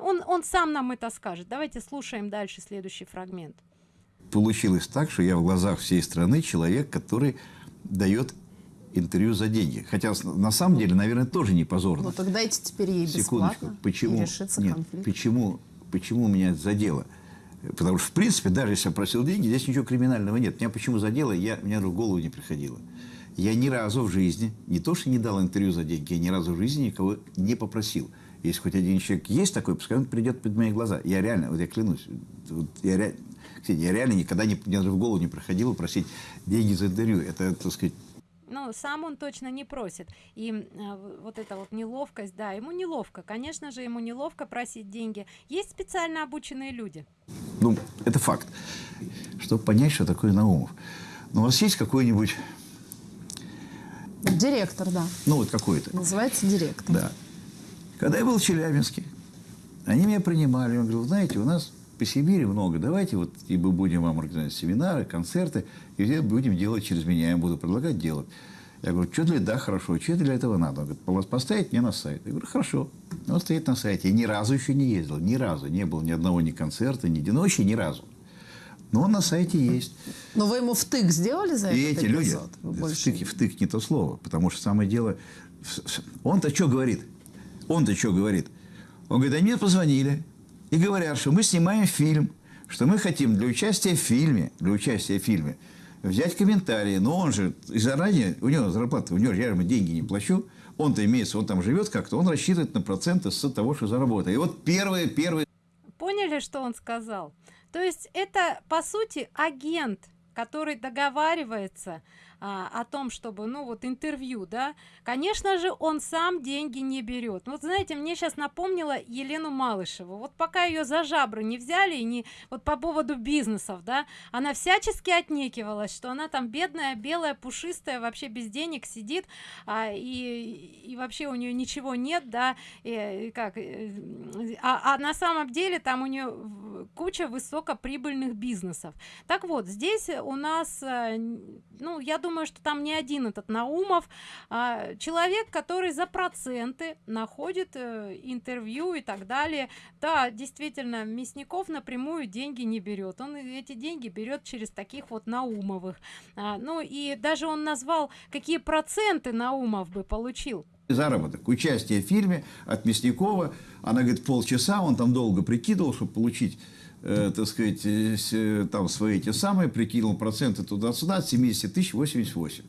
он он сам нам это скажет давайте слушаем дальше следующий фрагмент получилось так что я в глазах всей страны человек который дает интервью за деньги. Хотя на самом деле, наверное, тоже не позорно. Ну тогда дайте теперь ей бесплатно почему, и решится нет, конфликт. Почему, почему меня это задело? Потому что, в принципе, даже если я просил деньги, здесь ничего криминального нет. Меня почему задело, я, мне в голову не приходило. Я ни разу в жизни, не то что не дал интервью за деньги, я ни разу в жизни никого не попросил. Если хоть один человек есть такой, пускай он придет под мои глаза. Я реально, вот я клянусь, вот я, ре, я реально никогда не, мне даже в голову не проходило просить деньги за интервью. Это, так сказать, ну сам он точно не просит. И э, вот эта вот неловкость да ему неловко. Конечно же ему неловко просить деньги. Есть специально обученные люди. Ну это факт. Чтобы понять что такое наумов. Но у вас есть какой-нибудь директор да. Ну вот какой-то. Называется директор. Да. Когда я был в челябинске они меня принимали. Он говорил знаете у нас по Сибири много, давайте вот и мы будем вам организовать семинары, концерты, и где будем делать через меня, я буду предлагать делать. Я говорю, что для да, хорошо, что для этого надо? Он говорит, поставить мне на сайт. Я говорю, хорошо. Он стоит на сайте. Я ни разу еще не ездил, ни разу. Не было ни одного ни концерта, ни единого, вообще ни разу. Но он на сайте есть. Но вы ему втык сделали за и этот эти люди, втык, втык не то слово, потому что самое дело, он-то что говорит? Он-то что говорит? Он говорит, а мне позвонили, и говорят, что мы снимаем фильм, что мы хотим для участия в фильме, для участия в фильме взять комментарии. Но он же заранее, у него зарплата, у него я ему деньги не плачу, он-то имеется, он там живет как-то, он рассчитывает на проценты с того, что заработает. И вот первые, первые... Поняли, что он сказал? То есть это, по сути, агент который договаривается а, о том чтобы ну вот интервью да конечно же он сам деньги не берет. Вот знаете мне сейчас напомнила елену малышеву. Вот пока ее за жабры не взяли и не вот по поводу бизнесов да она всячески отнекивалась что она там бедная белая пушистая вообще без денег сидит а, и и вообще у нее ничего нет да и, и как э, а, а на самом деле там у нее куча высокоприбыльных бизнесов. Так вот здесь у нас э, ну я думаю думаю, что там не один этот Наумов, а человек, который за проценты находит э, интервью и так далее. Да, действительно, Мясников напрямую деньги не берет. Он эти деньги берет через таких вот Наумовых. А, ну и даже он назвал, какие проценты Наумов бы получил заработок, участие в фильме от Мясникова. Она говорит, полчаса, он там долго прикидывал, чтобы получить э, так сказать, э, там свои эти самые, прикинул проценты туда-сюда, от 70 тысяч 88.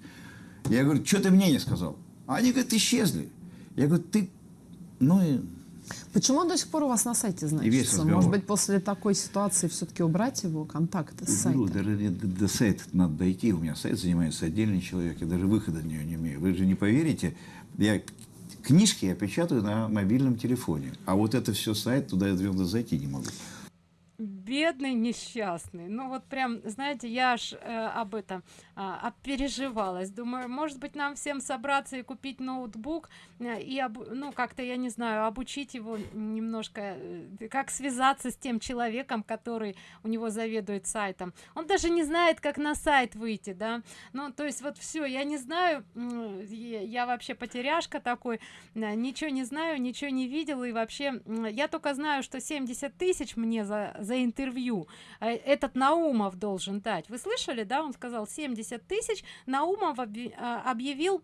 Я говорю, что ты мне не сказал? А они, говорят, исчезли. Я говорю, ты, ну и... Почему он до сих пор у вас на сайте значится? Может быть, после такой ситуации все-таки убрать его контакты с сайта? Ну, даже до, до сайта надо дойти. У меня сайт занимается отдельный человек. Я даже выхода на него не имею. Вы же не поверите, я книжки я печатаю на мобильном телефоне. А вот это все сайт, туда я зайти не могу бедный несчастный. Ну вот прям знаете я аж э, об этом э, переживалась думаю может быть нам всем собраться и купить ноутбук э, и об, ну как-то я не знаю обучить его немножко э, как связаться с тем человеком который у него заведует сайтом. Он даже не знает как на сайт выйти да. Ну то есть вот все я не знаю я вообще потеряшка такой э, ничего не знаю ничего не видел и вообще я только знаю что 70 тысяч мне за за интервью. Э, этот наумов должен дать. Вы слышали да? Он сказал 70 тысяч наумов а, объявил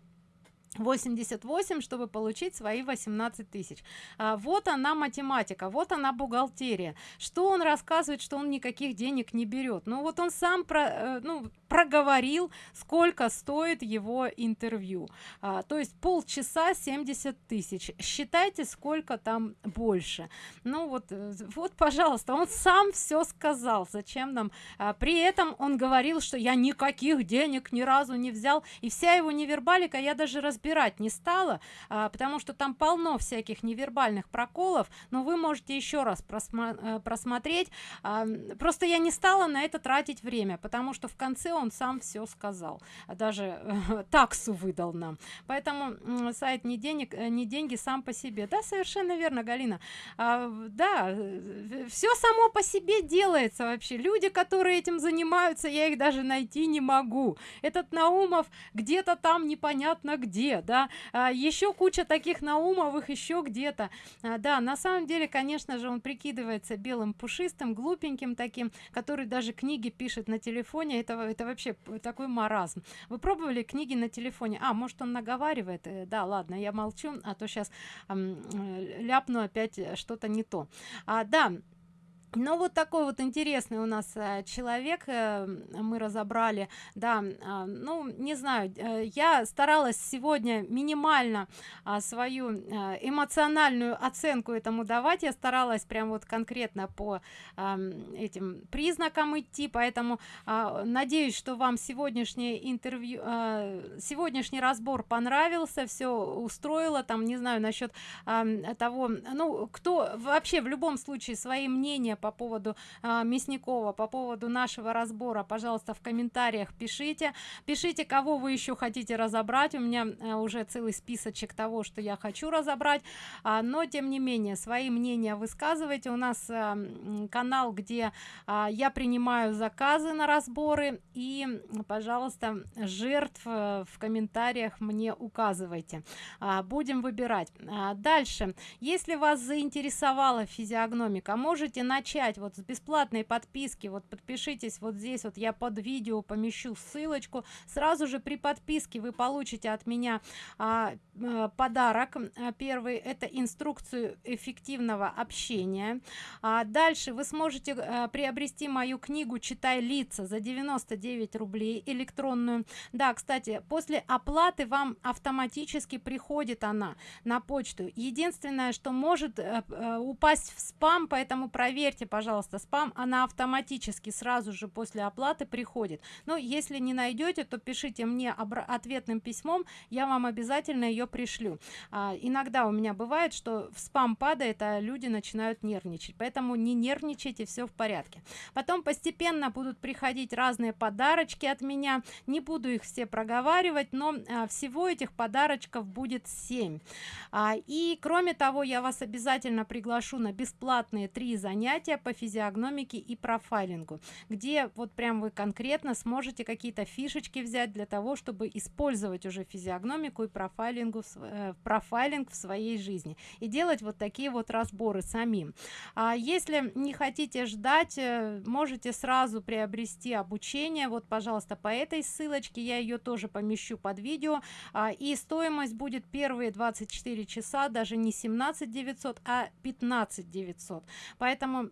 88 чтобы получить свои 18 тысяч. А, вот она математика вот она бухгалтерия. Что он рассказывает что он никаких денег не берет? Ну вот он сам про э, ну проговорил сколько стоит его интервью. А, то есть полчаса 70 тысяч. Считайте сколько там больше. Ну вот э, вот пожалуйста он сам все сказал. Зачем нам? А, при этом он говорил что я никаких денег ни разу не взял. И вся его невербалика я даже раз разбирать не стала а, потому что там полно всяких невербальных проколов. Но вы можете еще раз э, просмотреть. А, просто я не стала на это тратить время потому что в конце он сам все сказал даже э, таксу выдал нам. Поэтому сайт не денег э, не деньги сам по себе. Да совершенно верно галина. А, да э, все само по себе делается вообще. Люди которые этим занимаются я их даже найти не могу. Этот наумов где-то там непонятно где да. А, еще куча таких наумовых еще где-то. А, да на самом деле конечно же он прикидывается белым пушистым глупеньким таким который даже книги пишет на телефоне. Этого это вообще такой маразм. Вы пробовали книги на телефоне? А может он наговаривает? Э, да ладно я молчу а то сейчас э, ляпну опять что-то не то. А, да ну вот такой вот интересный у нас э, человек э, мы разобрали да э, ну не знаю э, я старалась сегодня минимально э, свою э, эмоциональную оценку этому давать. Я старалась прям вот конкретно по э, этим признакам идти поэтому э, надеюсь что вам сегодняшнее интервью сегодняшний разбор понравился все устроило там не знаю насчет э, того ну кто вообще в любом случае свои мнения по поводу а, мясникова по поводу нашего разбора. Пожалуйста в комментариях пишите. Пишите кого вы еще хотите разобрать. У меня а, уже целый списочек того что я хочу разобрать. А, но тем не менее свои мнения высказывайте. У нас а, канал где а, я принимаю заказы на разборы. И пожалуйста жертв а, в комментариях мне указывайте. А, будем выбирать. А, дальше. Если вас заинтересовала физиогномика можете начать начать вот с бесплатной подписки. Вот подпишитесь вот здесь вот я под видео помещу ссылочку. Сразу же при подписке вы получите от меня а, а, подарок. А, первый это инструкцию эффективного общения. А дальше вы сможете а, приобрести мою книгу читай лица за 99 рублей электронную. Да кстати после оплаты вам автоматически приходит она на почту. Единственное что может а, упасть в спам поэтому проверьте проверьте пожалуйста спам она автоматически сразу же после оплаты приходит. Но если не найдете то пишите мне ответным письмом я вам обязательно ее пришлю. А, иногда у меня бывает что в спам падает а люди начинают нервничать поэтому не нервничайте все в порядке. Потом постепенно будут приходить разные подарочки от меня не буду их все проговаривать но а, всего этих подарочков будет 7 а, и кроме того я вас обязательно приглашу на бесплатные три занятия по физиогномике и профайлингу где вот прям вы конкретно сможете какие-то фишечки взять для того чтобы использовать уже физиогномику и профайлингу э, профайлинг в своей жизни и делать вот такие вот разборы самим. А если не хотите ждать э, можете сразу приобрести обучение. Вот пожалуйста по этой ссылочке я ее тоже помещу под видео. А, и стоимость будет первые 24 часа даже не 17 900 а 15 900 поэтому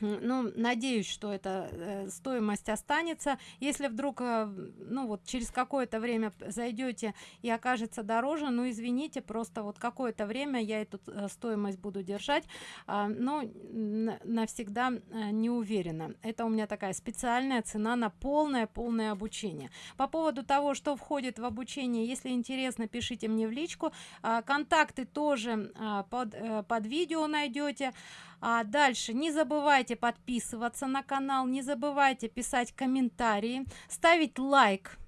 ну надеюсь что эта э, стоимость останется. Если вдруг э, ну вот через какое-то время зайдете и окажется дороже ну извините просто вот какое-то время я эту э, стоимость буду держать э, но навсегда не уверена. Это у меня такая специальная цена на полное полное обучение. По поводу того что входит в обучение если интересно пишите мне в личку. Э, контакты тоже э, под под видео найдете а дальше. Не забывайте подписываться на канал не забывайте писать комментарии ставить лайк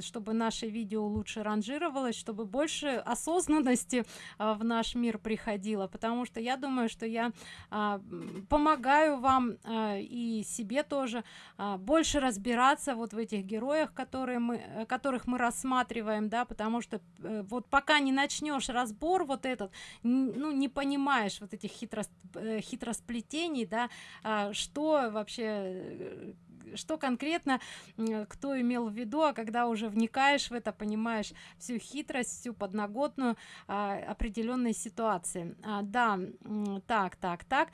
чтобы наше видео лучше ранжировалось чтобы больше осознанности а, в наш мир приходило. Потому что я думаю что я а, помогаю вам а, и себе тоже а, больше разбираться вот в этих героях которые мы э, которых мы рассматриваем да потому что э, вот пока не начнешь разбор вот этот ну не понимаешь вот этих хитро э, хитросплетений да а, что вообще что конкретно кто имел в виду а когда уже вникаешь в это понимаешь всю хитрость всю подноготную а, определенной ситуации. А, да так так так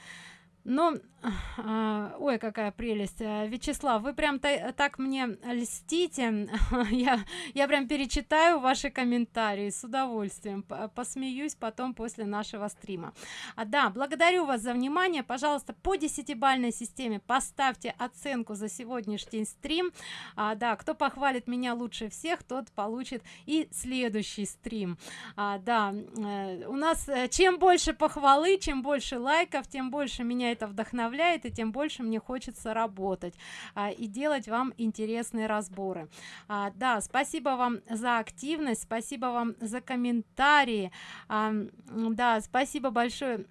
но а, ой какая прелесть. А, вячеслав вы прям та, так мне льстите. Я я прям перечитаю ваши комментарии с удовольствием посмеюсь потом после нашего стрима. А, да благодарю вас за внимание. Пожалуйста по десятибальной системе поставьте оценку за сегодняшний стрим. А, да кто похвалит меня лучше всех тот получит и следующий стрим. А, да э, у нас э, чем больше похвалы чем больше лайков тем больше меня это вдохновляет и тем больше мне хочется работать а, и делать вам интересные разборы. А, да спасибо вам за активность спасибо вам за комментарии. А, да спасибо большое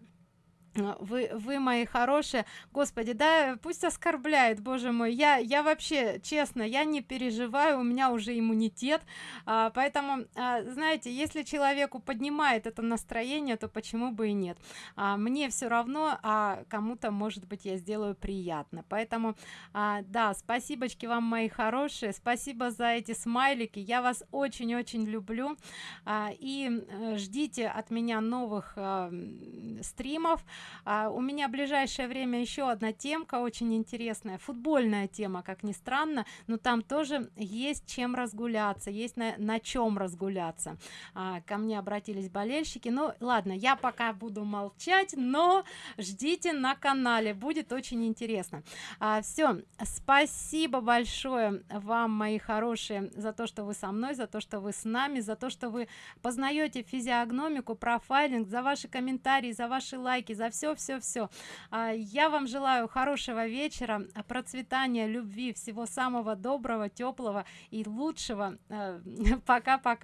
вы вы мои хорошие. Господи да пусть оскорбляет боже мой. Я я вообще честно я не переживаю у меня уже иммунитет. А, поэтому а, знаете если человеку поднимает это настроение то почему бы и нет? А, мне все равно а кому-то может быть я сделаю приятно. Поэтому а, да спасибочки вам мои хорошие. Спасибо за эти смайлики. Я вас очень-очень люблю. А, и э, ждите от меня новых а, стримов у меня в ближайшее время еще одна темка очень интересная футбольная тема как ни странно но там тоже есть чем разгуляться есть на, на чем разгуляться. А, ко мне обратились болельщики. Ну ладно я пока буду молчать но ждите на канале будет очень интересно. А, все спасибо большое вам мои хорошие за то что вы со мной за то что вы с нами за то что вы познаете физиогномику профайлинг за ваши комментарии за ваши лайки за все все все а, я вам желаю хорошего вечера процветания любви всего самого доброго теплого и лучшего. Э, пока-пока